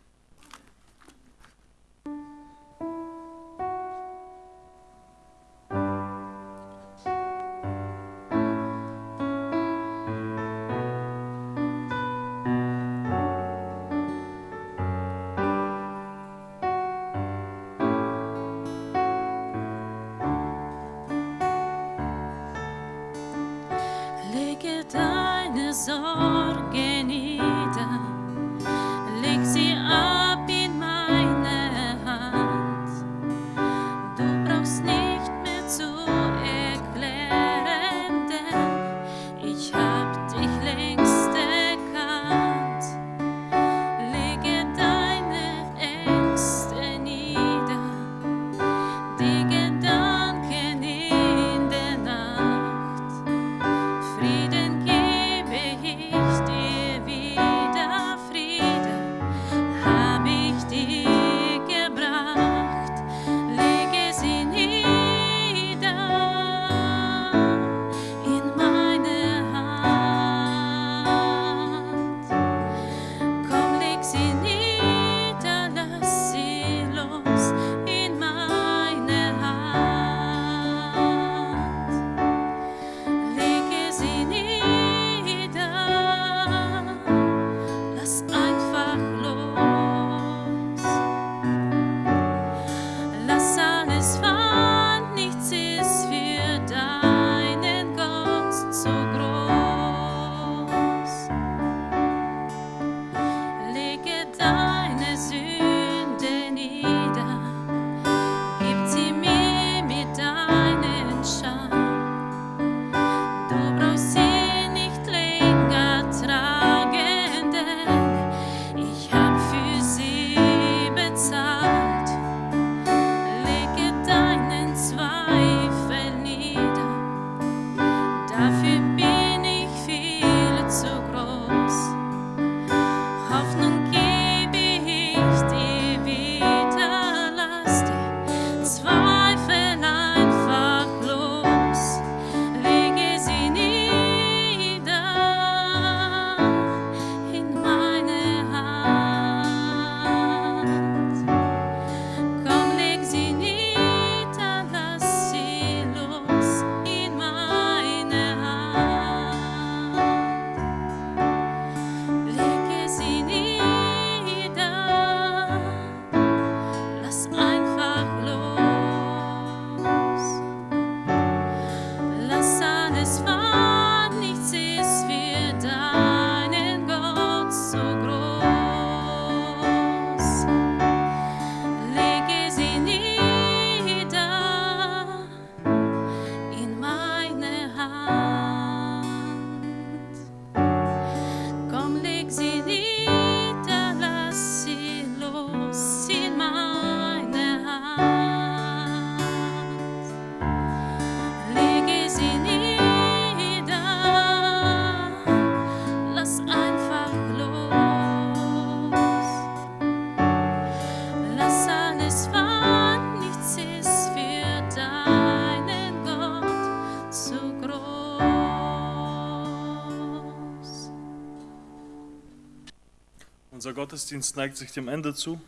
Gottesdienst neigt sich dem Ende zu.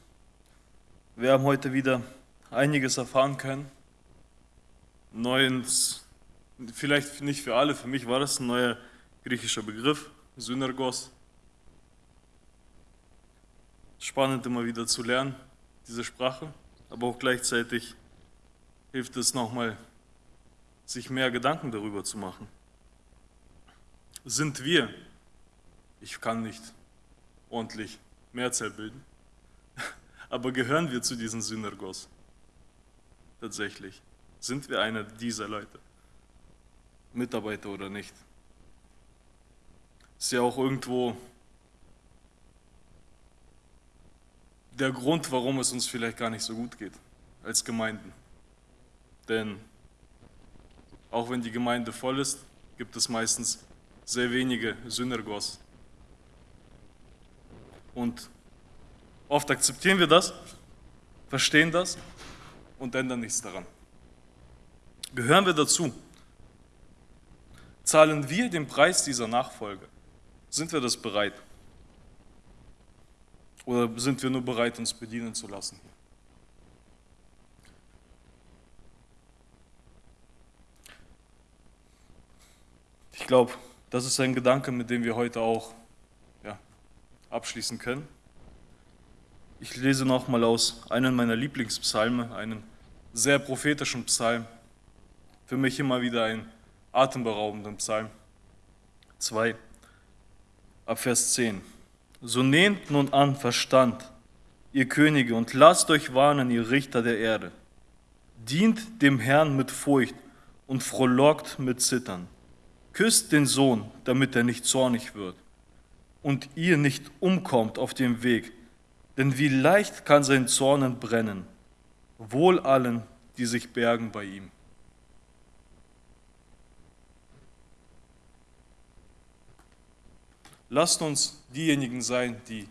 Wir haben heute wieder einiges erfahren können. Neues, vielleicht nicht für alle, für mich war das ein neuer griechischer Begriff, Synergos. Spannend immer wieder zu lernen, diese Sprache, aber auch gleichzeitig hilft es nochmal, sich mehr Gedanken darüber zu machen. Sind wir, ich kann nicht ordentlich Mehrzahl bilden, aber gehören wir zu diesen Synergos? Tatsächlich. Sind wir einer dieser Leute? Mitarbeiter oder nicht? Ist ja auch irgendwo der Grund, warum es uns vielleicht gar nicht so gut geht als Gemeinden. Denn auch wenn die Gemeinde voll ist, gibt es meistens sehr wenige Synergos. Und oft akzeptieren wir das, verstehen das und ändern nichts daran. Gehören wir dazu? Zahlen wir den Preis dieser Nachfolge? Sind wir das bereit? Oder sind wir nur bereit, uns bedienen zu lassen? Ich glaube, das ist ein Gedanke, mit dem wir heute auch abschließen können. Ich lese nochmal aus einem meiner Lieblingspsalme, einem sehr prophetischen Psalm. Für mich immer wieder ein atemberaubender Psalm. 2, ab Vers 10. So nehmt nun an Verstand, ihr Könige, und lasst euch warnen, ihr Richter der Erde. Dient dem Herrn mit Furcht und frohlockt mit Zittern. Küsst den Sohn, damit er nicht zornig wird und ihr nicht umkommt auf dem Weg, denn wie leicht kann sein Zorn entbrennen, wohl allen, die sich bergen bei ihm. Lasst uns diejenigen sein, die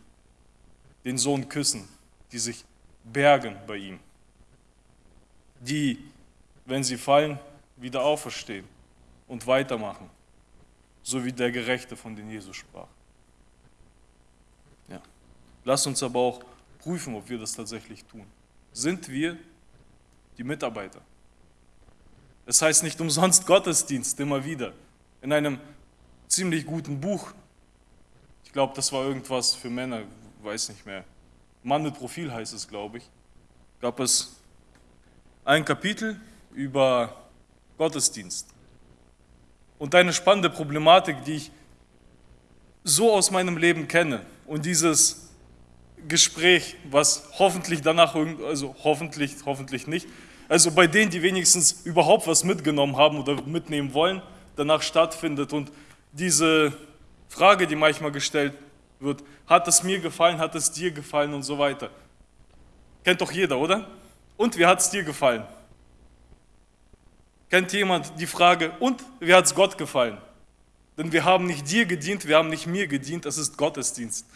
den Sohn küssen, die sich bergen bei ihm, die, wenn sie fallen, wieder auferstehen und weitermachen, so wie der Gerechte, von dem Jesus sprach. Ja. Lasst uns aber auch prüfen, ob wir das tatsächlich tun. Sind wir die Mitarbeiter? Es heißt nicht umsonst Gottesdienst immer wieder. In einem ziemlich guten Buch, ich glaube, das war irgendwas für Männer, weiß nicht mehr. Mann mit Profil heißt es, glaube ich. Gab es ein Kapitel über Gottesdienst und eine spannende Problematik, die ich so aus meinem Leben kenne. Und dieses Gespräch, was hoffentlich danach, also hoffentlich, hoffentlich nicht, also bei denen, die wenigstens überhaupt was mitgenommen haben oder mitnehmen wollen, danach stattfindet. Und diese Frage, die manchmal gestellt wird, hat es mir gefallen, hat es dir gefallen und so weiter. Kennt doch jeder, oder? Und wie hat es dir gefallen? Kennt jemand die Frage, und wie hat es Gott gefallen? Denn wir haben nicht dir gedient, wir haben nicht mir gedient, es ist Gottesdienst.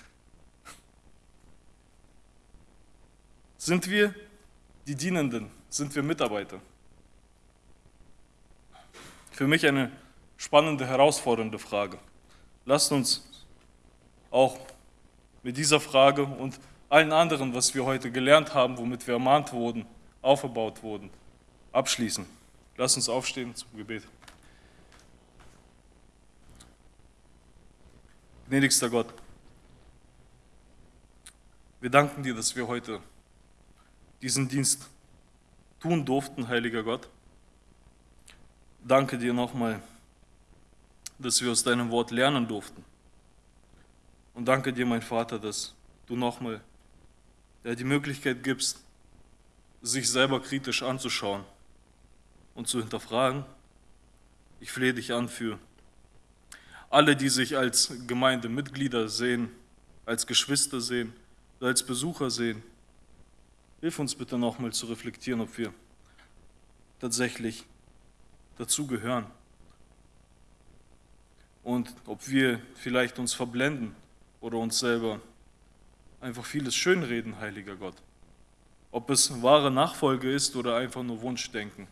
Sind wir die Dienenden? Sind wir Mitarbeiter? Für mich eine spannende, herausfordernde Frage. Lasst uns auch mit dieser Frage und allen anderen, was wir heute gelernt haben, womit wir ermahnt wurden, aufgebaut wurden, abschließen. Lass uns aufstehen zum Gebet. Gnädigster Gott, wir danken dir, dass wir heute diesen Dienst tun durften, heiliger Gott. Danke dir nochmal, dass wir aus deinem Wort lernen durften. Und danke dir, mein Vater, dass du nochmal die Möglichkeit gibst, sich selber kritisch anzuschauen und zu hinterfragen. Ich flehe dich an für alle, die sich als Gemeindemitglieder sehen, als Geschwister sehen, als Besucher sehen. Hilf uns bitte nochmal zu reflektieren, ob wir tatsächlich dazugehören und ob wir vielleicht uns verblenden oder uns selber einfach vieles schönreden, heiliger Gott. Ob es wahre Nachfolge ist oder einfach nur Wunschdenken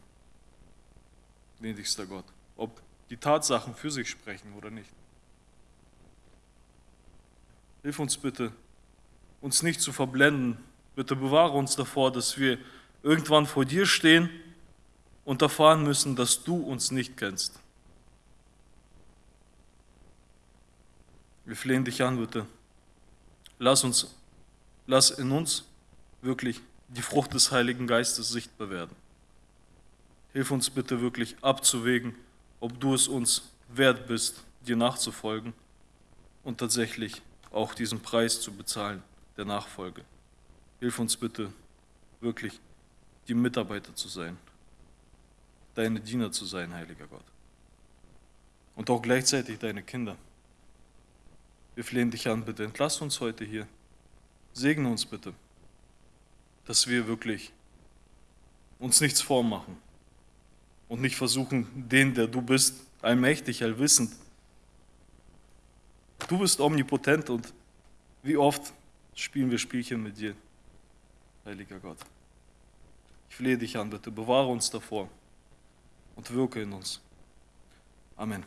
gnädigster Gott, ob die Tatsachen für sich sprechen oder nicht. Hilf uns bitte, uns nicht zu verblenden. Bitte bewahre uns davor, dass wir irgendwann vor dir stehen und erfahren müssen, dass du uns nicht kennst. Wir flehen dich an, bitte. Lass uns, lass in uns wirklich die Frucht des Heiligen Geistes sichtbar werden. Hilf uns bitte wirklich abzuwägen, ob du es uns wert bist, dir nachzufolgen und tatsächlich auch diesen Preis zu bezahlen der Nachfolge. Hilf uns bitte wirklich, die Mitarbeiter zu sein, deine Diener zu sein, heiliger Gott. Und auch gleichzeitig deine Kinder. Wir flehen dich an, bitte entlass uns heute hier. Segne uns bitte, dass wir wirklich uns nichts vormachen und nicht versuchen, den, der du bist, allmächtig, allwissend. Du bist omnipotent und wie oft spielen wir Spielchen mit dir, heiliger Gott. Ich flehe dich an, bitte, bewahre uns davor und wirke in uns. Amen.